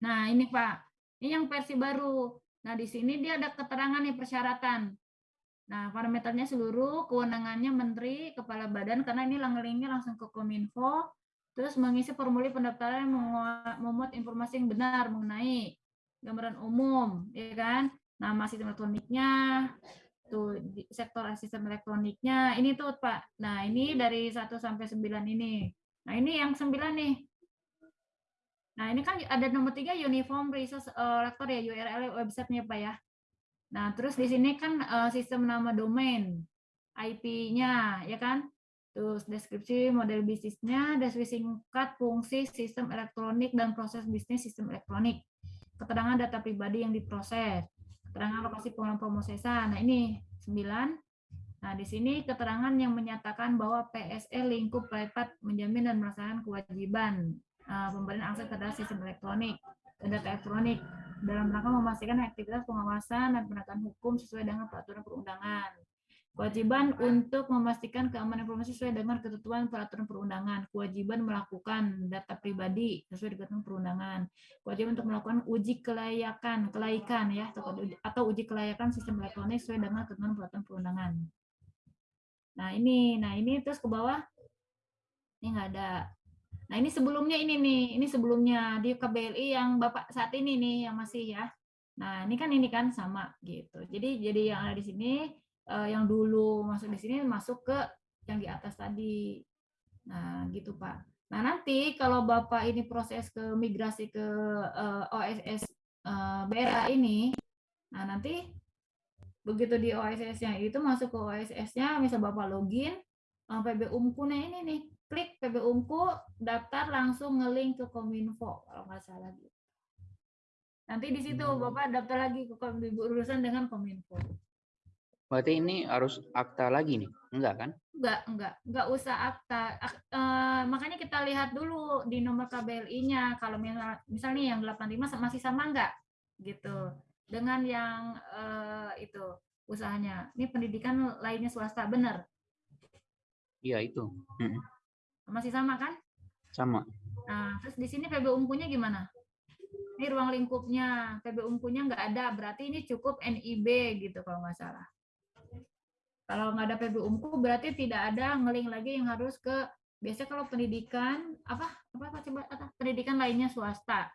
Nah, ini Pak. Ini yang versi baru. Nah, di sini dia ada keterangan nih persyaratan. Nah, parameternya seluruh, kewenangannya menteri, kepala badan, karena ini linknya langsung ke Kominfo, terus mengisi formulir pendaftaran yang memuat informasi yang benar mengenai gambaran umum, ya kan? Nama sistem elektroniknya, tuh sektor sistem elektroniknya, ini tuh Pak. Nah, ini dari 1 sampai 9 ini. Nah, ini yang 9 nih. Nah, ini kan ada nomor tiga Uniform Resource eh, Lector ya, URL websitenya Pak ya. Nah, terus di sini kan eh, sistem nama domain, IP-nya, ya kan? Terus deskripsi model bisnisnya, deskripsi singkat fungsi sistem elektronik dan proses bisnis sistem elektronik. Keterangan data pribadi yang diproses. Keterangan lokasi pengelolaan pemrosesan. Nah, ini 9. Nah, di sini keterangan yang menyatakan bahwa PSE lingkup privat menjamin dan melaksanakan kewajiban uh, pemberian akses terhadap sistem elektronik data elektronik dalam rangka memastikan aktivitas pengawasan dan penegakan hukum sesuai dengan peraturan perundangan. Kewajiban untuk memastikan keamanan informasi sesuai dengan ketentuan peraturan perundangan. Kewajiban melakukan data pribadi sesuai dengan perundangan. Kewajiban untuk melakukan uji kelayakan, kelaikan ya, atau uji kelayakan sistem elektronik sesuai dengan ketentuan peraturan perundangan. Nah ini, nah ini terus ke bawah, ini nggak ada. Nah ini sebelumnya ini nih, ini sebelumnya di KBLI yang bapak saat ini nih yang masih ya. Nah ini kan ini kan sama gitu. Jadi jadi yang ada di sini eh, yang dulu masuk di sini masuk ke yang di atas tadi. Nah gitu pak. Nah nanti kalau bapak ini proses ke migrasi ke eh, OSS eh, BRA ini, nah nanti begitu di OSS-nya itu masuk ke OSS-nya, misal bapak login, eh, PB Umku nah ini nih, klik PB Umku, daftar langsung ngelink ke Kominfo kalau nggak salah gitu. Nanti di situ Hmm. Bapak daftar lagi ke berurusan dengan Kominfo. Berarti ini harus akta lagi nih? Enggak kan? Enggak, enggak, enggak usah akta. Ak- eh, makanya kita lihat dulu di nomor KBLI-nya kalau misal, misal nih yang 85 sa- masih sama enggak gitu. Dengan yang eh, itu usahanya. Ini pendidikan lainnya swasta, benar? Iya itu. Masih sama kan? Sama. Nah, terus di sini PB Unkunya gimana? Ini ruang lingkupnya, PB Unkunya nggak ada, berarti ini cukup NIB gitu kalau nggak salah. Kalau nggak ada PB Unku berarti tidak ada ngeling lagi yang harus ke biasanya kalau pendidikan apa apa coba pendidikan lainnya swasta.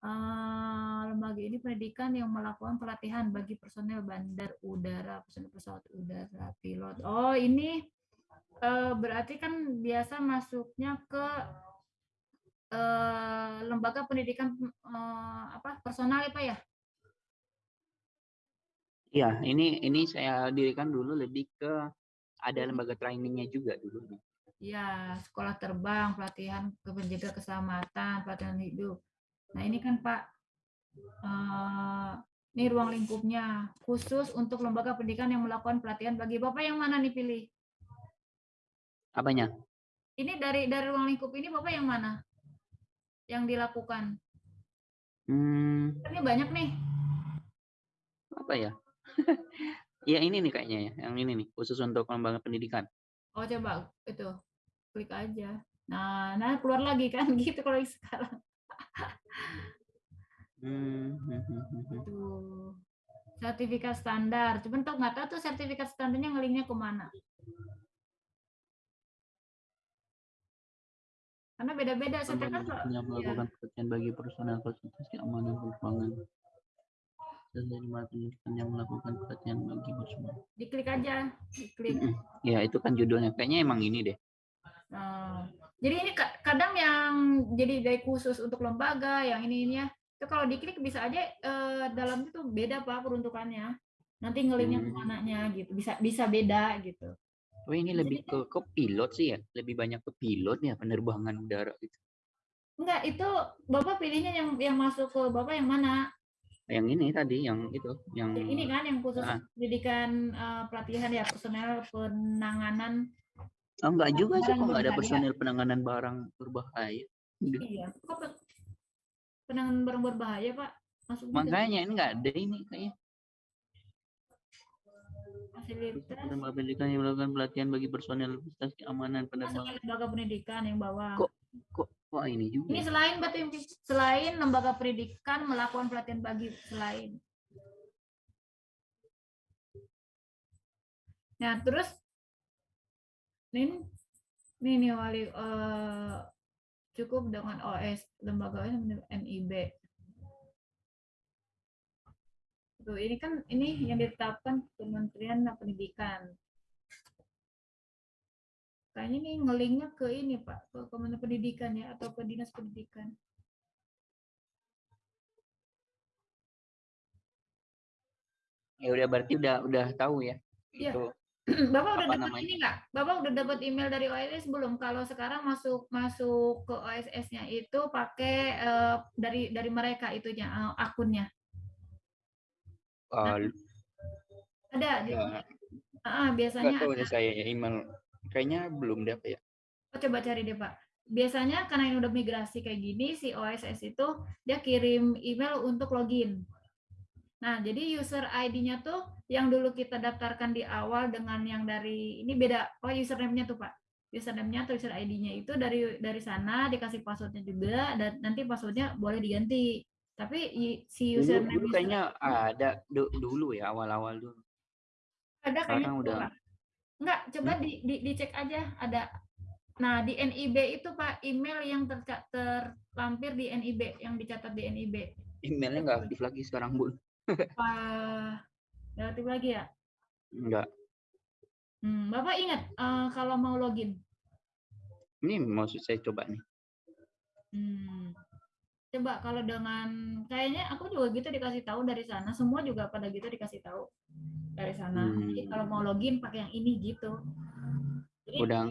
Eh, lembaga ini pendidikan yang melakukan pelatihan bagi personel bandar udara, personel pesawat udara, pilot. Oh, ini eh, berarti kan biasa masuknya ke eh, lembaga pendidikan apa personal ya Pak ya? Iya, ini ini saya dirikan dulu lebih ke ada lembaga trainingnya juga dulu. Ya, sekolah terbang, pelatihan ke penjaga keselamatan, pelatihan hidup. Nah, ini kan Pak, eh, ini ruang lingkupnya khusus untuk lembaga pendidikan yang melakukan pelatihan bagi Bapak yang mana nih pilih? Apanya? Ini dari dari ruang lingkup ini Bapak yang mana? Yang dilakukan? Hmm, Ini banyak nih. apa ya? Ya ini nih kayaknya ya, yang ini nih khusus untuk lembaga pendidikan. Oh, coba itu. Klik aja. Nah, nah keluar lagi kan gitu kalau yang sekarang. Hmm, hmm. Tuh. Sertifikat standar. Cuman tuh nggak tahu tuh sertifikat standarnya ngelinknya ke mana. Karena beda-beda sertifikat. Melakukan pelatihan bagi personel fasilitas keamanan penerbangan. Dan lembaga pendidikan yang melakukan pelatihan bagi personel. Diklik aja, diklik. Ya itu kan judulnya. Kayaknya emang ini deh. Nah, jadi ini ka- kadang yang jadi dari khusus untuk lembaga, yang ini ini ya. Itu kalau diklik bisa aja eh, dalam itu beda Pak peruntukannya. Nanti ngelinknya Hmm. ke mananya gitu. Bisa bisa beda gitu. Oh ini lebih ke ke pilot sih ya, lebih banyak ke pilot ya penerbangan udara gitu. Enggak, itu Bapak pilihnya yang yang masuk ke Bapak yang mana? Yang ini tadi, yang itu, yang ini kan yang khusus Ah. pendidikan eh, pelatihan ya personel penanganan oh, enggak juga sih, kok enggak ada berbahaya. personel penanganan barang berbahaya. Iya kok pe- penanganan barang berbahaya pak masuk Makanya ini enggak ada ini kayaknya. fasilitas pendidikan yang melakukan pelatihan bagi personel fasilitas keamanan penerbangan. lembaga pendidikan yang bawah Kok kok kok ini juga? ini ya? selain batu selain lembaga pendidikan melakukan pelatihan bagi selain nah terus ini ini nih wali eh, cukup dengan OS lembaga OS NIB Tuh, ini kan ini yang ditetapkan Kementerian Pendidikan. Kayaknya nih ngelinknya ke ini Pak, ke Kementerian Pendidikan ya atau ke Dinas Pendidikan. Ya udah berarti udah udah tahu ya. Iya. Itu Bapak udah Apa dapat ini nggak? Bapak udah dapat email dari OSS belum? Kalau sekarang masuk masuk ke OSS-nya itu pakai eh, dari dari mereka itunya eh, akunnya. uh, Ada di ya, nggak biasanya tahu ada. saya ya email. Kayaknya belum deh ya. Oh, coba cari deh Pak. Biasanya karena ini udah migrasi kayak gini, si OSS itu dia kirim email untuk login. Nah, jadi user ID-nya tuh yang dulu kita daftarkan di awal dengan yang dari ini beda. Oh, username-nya tuh Pak. Username-nya atau user ID-nya itu dari dari sana dikasih passwordnya juga dan nanti passwordnya boleh diganti. Tapi si Dulu, username dulu kayaknya ada du- dulu ya awal-awal dulu. ada kayaknya udah- Pak. Enggak, coba di, di, dicek aja ada. Nah, di NIB itu Pak, email yang terca- terlampir di NIB, yang dicatat di NIB. Emailnya nggak aktif lagi sekarang bu. Wah, relatif lagi ya. Enggak. Hmm, Bapak ingat eh, kalau mau login. Ini maksud saya coba nih. Hmm. Coba kalau dengan kayaknya aku juga gitu dikasih tahu dari sana, semua juga pada gitu dikasih tahu dari sana. Jadi Hmm. kalau mau login pakai yang ini gitu. Jadi, Udah,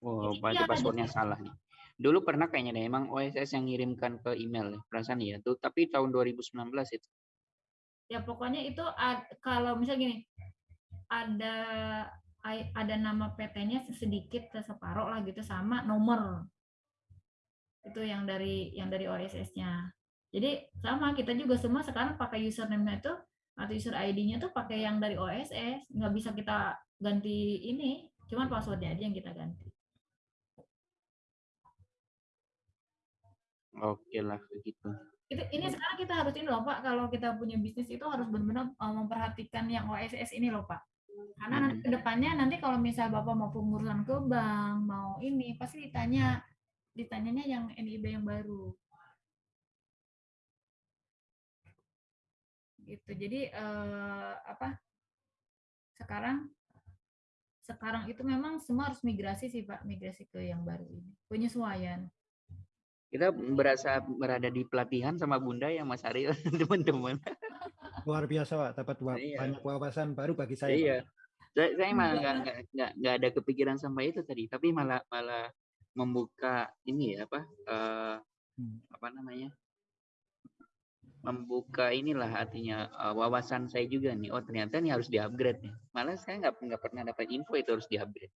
oh, Jadi berarti iya, passwordnya jadi- salah nih. Dulu pernah kayaknya deh, emang OSS yang ngirimkan ke email ya, perasaan ya. Tuh, tapi tahun 2019 itu. ya pokoknya itu ad- kalau misal gini ada ada nama PT-nya sedikit separuh lah gitu sama nomor itu yang dari yang dari OSS-nya jadi sama kita juga semua sekarang pakai username itu atau user ID-nya tuh pakai yang dari OSS nggak bisa kita ganti ini cuman passwordnya aja yang kita ganti. Oke lah, begitu. itu ini sekarang kita harus ini loh pak. Kalau kita punya bisnis itu harus benar-benar uh, memperhatikan yang OSS ini loh pak. Karena nanti ke depannya nanti kalau misal bapak mau pengurusan ke bank mau ini pasti ditanya ditanyanya yang NIB yang baru gitu jadi eh, apa sekarang sekarang itu memang semua harus migrasi sih pak migrasi ke yang baru ini penyesuaian Kita berasa berada di pelatihan sama Bunda ya Mas Ariel, teman-teman. Luar biasa Pak, dapat Iya. banyak wawasan baru bagi saya. Pak. Iya. Saya, saya malah nggak nggak nggak nggak ada kepikiran sampai itu tadi, tapi malah malah membuka ini ya apa eh, Hmm. apa namanya membuka inilah artinya eh, wawasan saya juga nih. Oh ternyata ini harus di-upgrade nih. Malah saya nggak nggak pernah dapat info itu harus di-upgrade.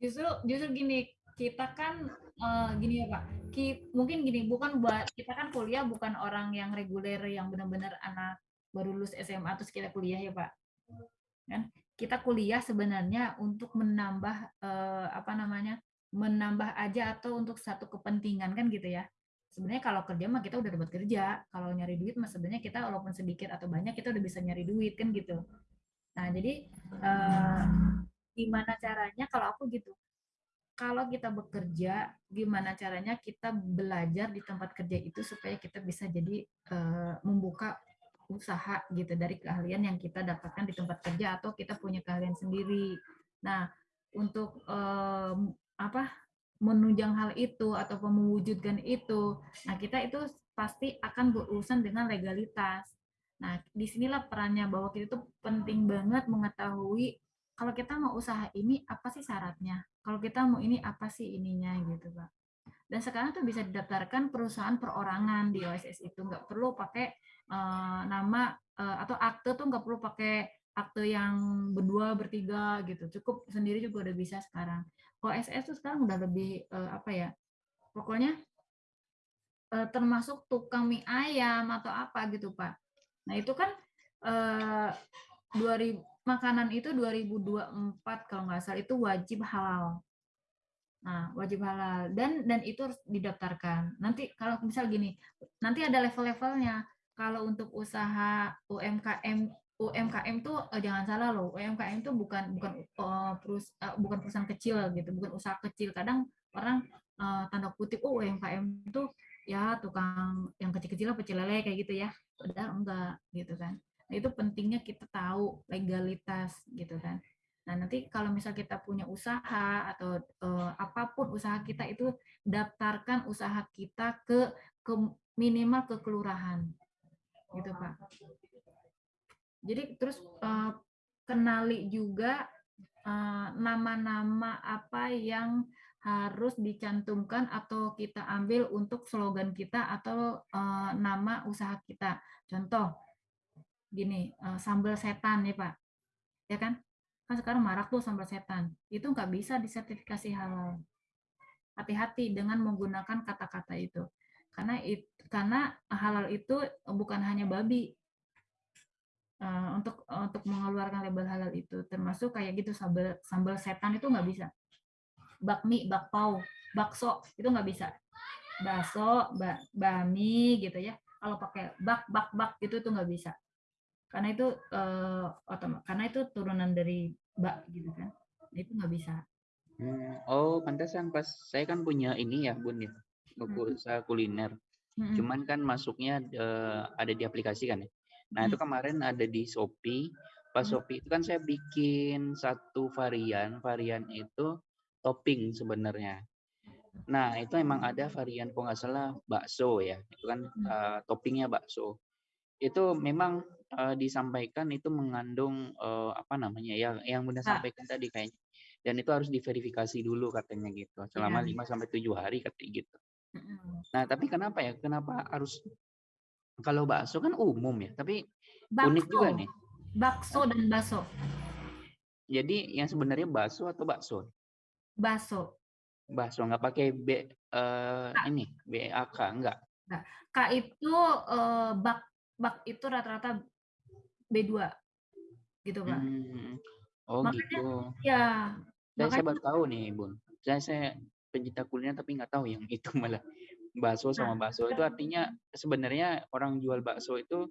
justru justru gini kita kan eh, gini ya pak ki- mungkin gini bukan buat kita kan kuliah bukan orang yang reguler yang benar-benar anak baru lulus SMA terus kita kuliah ya pak kan kita kuliah sebenarnya untuk menambah eh, apa namanya menambah aja atau untuk satu kepentingan kan gitu ya. Sebenarnya kalau kerja mah kita udah dapat kerja kalau nyari duit mah sebenarnya kita walaupun sedikit atau banyak kita udah bisa nyari duit kan gitu. Nah jadi eh, gimana caranya kalau aku gitu? Kalau kita bekerja gimana caranya kita belajar di tempat kerja itu supaya kita bisa jadi eh, membuka usaha gitu dari keahlian yang kita dapatkan di tempat kerja atau kita punya keahlian sendiri. Nah untuk em, apa menunjang hal itu atau mewujudkan itu nah kita itu pasti akan berurusan dengan legalitas nah di sinilah perannya bahwa kita itu penting banget mengetahui kalau kita mau usaha ini apa sih syaratnya? Kalau kita mau ini apa sih ininya gitu, Pak. Dan sekarang tuh bisa didaftarkan perusahaan perorangan di OSS itu nggak perlu pakai eh, nama eh, atau akte tuh nggak perlu pakai akte yang berdua bertiga gitu. Cukup sendiri juga udah bisa sekarang. OSS tuh sekarang udah lebih eh, apa ya? Pokoknya eh, termasuk tukang mie ayam atau apa gitu, Pak. Nah, itu kan eh 2000 makanan itu 2024 kalau nggak salah itu wajib halal. Nah, wajib halal dan dan itu harus didaftarkan. Nanti kalau misal gini, nanti ada level-levelnya. Kalau untuk usaha UMKM UMKM tuh eh, jangan salah loh, UMKM tuh bukan bukan eh, perus- eh, bukan perusahaan kecil gitu, bukan usaha kecil. Kadang orang eh, tanda kutip oh UMKM itu ya tukang yang kecil-kecil pecel lele kayak gitu ya. Padahal enggak gitu kan. Nah, itu pentingnya kita tahu legalitas gitu kan. Nah, nanti kalau misal kita punya usaha atau eh, apa pun usaha kita itu daftarkan usaha kita ke ke minimal ke kelurahan. Gitu, Pak. Jadi terus eh, kenali juga eh, nama-nama apa yang harus dicantumkan atau kita ambil untuk slogan kita atau eh, nama usaha kita. Contoh, gini, eh, sambal setan nih Pak, ya kan? Kan sekarang marak tuh sambal setan. Itu nggak bisa disertifikasi halal. Hati-hati dengan menggunakan kata-kata itu. Karena it, karena halal itu bukan hanya babi. Eh, untuk untuk mengeluarkan label halal itu termasuk kayak gitu sambal sambal setan itu nggak bisa. Bakmi, bakpao, bakso itu nggak bisa. Bakso, ba, bami gitu ya. Kalau pakai bak bak bak itu tuh nggak bisa karena itu eh, otom- karena itu turunan dari bak gitu kan itu nggak bisa Hmm, Oh, pantesan pas saya kan punya ini ya, Bun ya. Buku usaha kuliner. Mm-mm. Cuman kan masuknya eh, ada di aplikasi kan ya. Nah, itu kemarin ada di Shopee. Pas Hmm. Shopee itu kan saya bikin satu varian. Varian itu topping sebenarnya. Nah, itu emang ada varian kalau nggak salah bakso ya. Itu kan Hmm. eh, toppingnya bakso. Itu memang eh, disampaikan itu mengandung eh, apa namanya ya yang Bunda Ah. sampaikan tadi kayaknya dan itu harus diverifikasi dulu katanya gitu selama Iya. 5 sampai 7 hari katanya gitu. Nah, tapi kenapa ya? Kenapa harus kalau bakso kan umum ya, tapi unik juga Bakso, nih. bakso dan baso, Jadi yang sebenarnya bakso atau bakso? baso. Bakso nggak pakai B eh, ini BAK enggak. K itu eh, bak bak itu rata-rata B2 gitu Pak. Hmm. Oh Makanya- gitu. Ya, Saya, saya makanya baru tahu nih, Bun. Saya saya pencinta kuliner tapi nggak tahu yang itu malah bakso sama Nah, bakso itu artinya sebenarnya orang jual bakso itu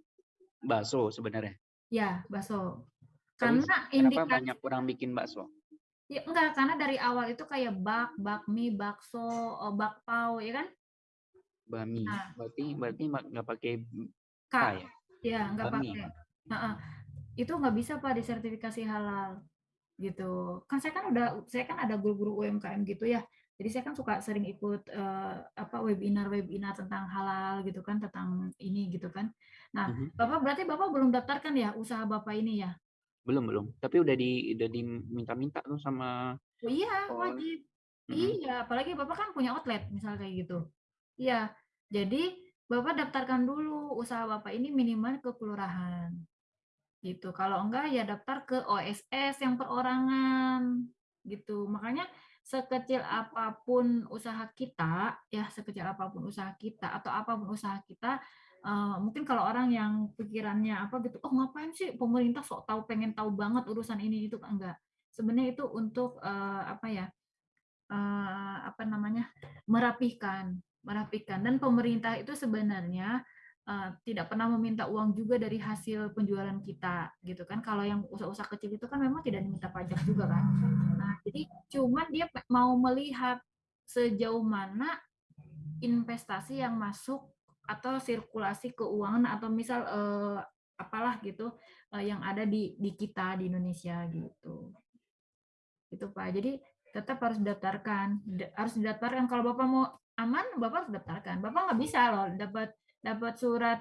bakso sebenarnya. ya. Tapi Karena kenapa indikasi banyak orang bikin bakso? ya enggak karena dari awal itu kayak bak, bakmi, bakso, eh, bakpao ya kan? Bami. Nah. Berarti berarti nggak pakai K. K ya? Ya, nggak Bami. pakai. Heeh. Itu nggak bisa Pak disertifikasi halal gitu. Kan saya kan udah saya kan ada guru-guru UMKM gitu ya. Jadi saya kan suka sering ikut eh, apa webinar-webinar tentang halal gitu kan, tentang ini gitu kan. Nah, Mhm. Bapak berarti Bapak belum daftarkan ya usaha Bapak ini ya? Belum belum. Tapi udah di udah diminta-minta tuh sama Oh iya, wajib. Mhm. Iya, apalagi Bapak kan punya outlet misalnya kayak gitu. Iya. Jadi Bapak daftarkan dulu usaha Bapak ini minimal ke kelurahan. Gitu. Kalau enggak ya daftar ke OSS yang perorangan. Gitu. Makanya sekecil apa pun usaha kita, ya sekecil apa pun usaha kita atau apa pun usaha kita eh, mungkin kalau orang yang pikirannya apa gitu, oh ngapain sih pemerintah sok tahu pengen tahu banget urusan ini itu enggak. Sebenarnya itu untuk eh, apa ya eh, apa namanya merapihkan merapikan. Dan pemerintah itu sebenarnya eh, tidak pernah meminta uang juga dari hasil penjualan kita gitu kan kalau yang usaha-usaha kecil itu kan memang tidak diminta pajak juga kan nah jadi cuman dia mau melihat sejauh mana investasi yang masuk atau sirkulasi keuangan atau misal eh, apalah gitu eh, yang ada di di kita di Indonesia gitu itu Pak. Jadi tetap harus didaftarkan, Da- harus didaftarkan. Kalau Bapak mau aman, Bapak harus daftarkan. Bapak nggak bisa loh dapat dapat surat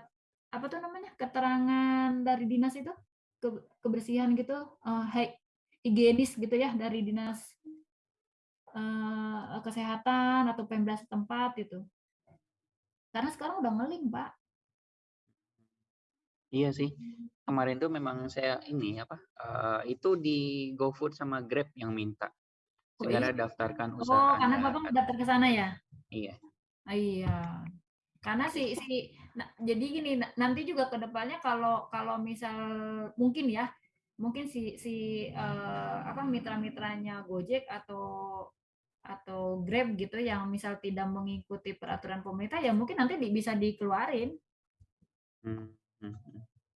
apa tuh namanya keterangan dari dinas itu ke- kebersihan gitu, hi- higienis gitu ya dari dinas eh, kesehatan atau pemda setempat gitu. Karena sekarang udah ngeling Pak. Iya sih. Kemarin tuh memang saya ini apa? eh, itu di GoFood sama Grab yang minta. Oh, Segera iya? daftarkan Oh, usaha karena Anda. Bapak daftar ke sana ya? Iya. Ah, Iya, karena si si nah, jadi gini na- nanti juga ke depannya kalau kalau misal mungkin ya mungkin si si eh, apa mitra-mitranya Gojek atau atau Grab gitu yang misal tidak mengikuti peraturan pemerintah ya mungkin nanti di- bisa dikeluarin. Hmm,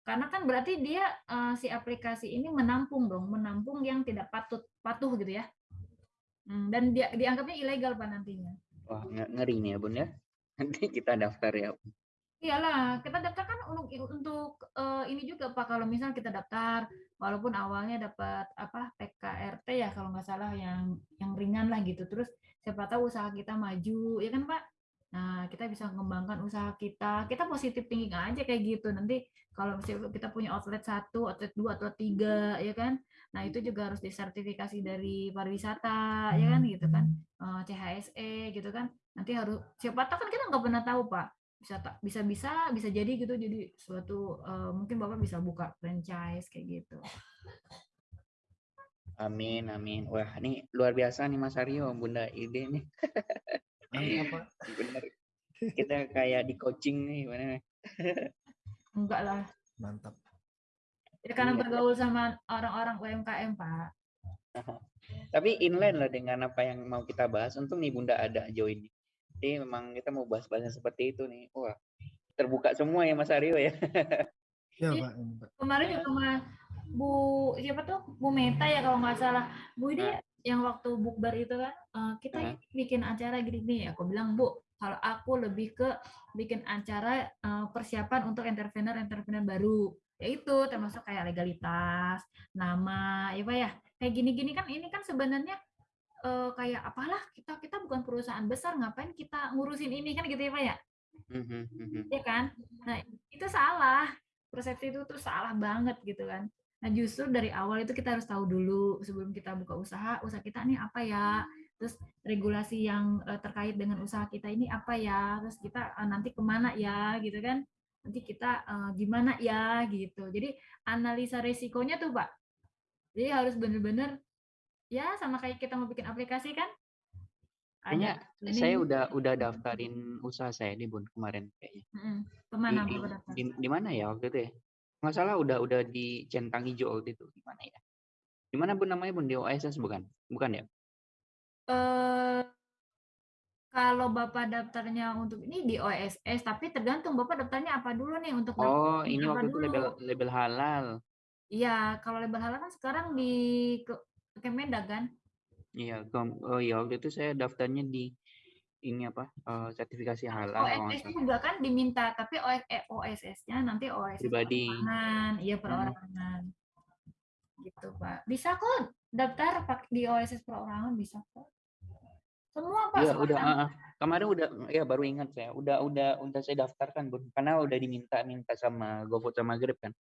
karena kan berarti dia eh, si aplikasi ini menampung dong menampung yang tidak patut patuh gitu ya. Hmm, dan dia dianggapnya ilegal pak nantinya. Wah, nge- ngeri nih ya, Bun ya. Nanti kita daftar ya. Iyalah, kita daftar kan untuk untuk eh, ini juga Pak. Kalau misal kita daftar, walaupun awalnya dapat apa PKRT ya kalau nggak salah yang yang ringan lah gitu. Terus siapa tahu usaha kita maju, ya kan Pak? Nah, kita bisa mengembangkan usaha kita. Kita positif thinking aja kayak gitu. Nanti kalau misalnya kita punya outlet satu, outlet dua, atau tiga, ya kan? Nah, itu juga harus disertifikasi dari pariwisata, ya kan gitu kan? Eh, CHSE gitu kan. Nanti harus siapa tahu kan kita nggak pernah tahu Pak bisa bisa bisa bisa jadi gitu jadi suatu eh, mungkin bapak bisa buka franchise kayak gitu Amin, amin. Wah, ini luar biasa nih Mas Aryo, Bunda ide nih. Bener. Kita kayak di coaching nih, gimana? enggak lah Mantap. ya karena Iya. bergaul sama orang-orang UMKM pak Tapi inline lah dengan apa yang mau kita bahas. Untung nih Bunda ada join nih. Jadi memang kita mau bahas-bahas seperti itu nih. Wah, terbuka semua ya Mas Aryo ya. Ya, Iya. Pak. kemarin juga sama Bu siapa tuh Bu Meta ya kalau nggak salah Bu ini yang waktu bukber itu kan eh, kita ini bikin acara gini nih aku bilang Bu kalau aku lebih ke bikin acara eh, persiapan untuk entrepreneur entrepreneur baru yaitu termasuk kayak legalitas nama ya pak ya. Kayak gini-gini kan ini kan sebenarnya eh, kayak apalah kita kita bukan perusahaan besar ngapain kita ngurusin ini kan gitu ya pak ya? Ya kan? Nah itu salah. Persepsi itu tuh salah banget gitu kan. Nah, justru dari awal itu kita harus tahu dulu sebelum kita buka usaha, usaha kita ini apa ya? Terus regulasi yang eh, terkait dengan usaha kita ini apa ya? Terus kita eh, nanti ke mana ya gitu kan? Nanti kita eh, gimana ya gitu. Jadi analisa resikonya tuh Pak. Jadi harus bener-bener ya sama kayak kita mau bikin aplikasi kan? Kayaknya Ada saya udah udah daftarin usaha saya nih Bun kemarin kayaknya. Mm-mm. Ke mana Di, daftar? di, di mana ya waktu itu ya? Nggak salah udah udah di centang hijau waktu itu. Di mana ya? Di mana Bun namanya Bun? Di OSS bukan? Bukan ya? eh kalau Bapak daftarnya untuk ini di OSS, tapi tergantung Bapak daftarnya apa dulu nih untuk Oh, ini waktu itu dulu. label label halal. Iya, kalau label halal kan sekarang di ke- Kemendag kan? Iya, oh iya waktu itu saya daftarnya di ini apa? eh, sertifikasi halal OSS juga kan diminta, tapi OSS-nya nanti OSS Pribadi. perorangan, iya Hmm. perorangan. Gitu, Pak. Bisa kok daftar di OSS perorangan bisa kok. Semua Pak, semua udah ah, ah. kemarin udah ya baru ingat saya. Udah udah udah saya daftarkan. Karena udah diminta-minta sama GoFood sama Grab kan.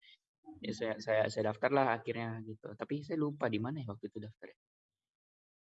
Ya saya saya saya daftar lah akhirnya gitu. Tapi saya lupa di mana ya waktu itu daftar.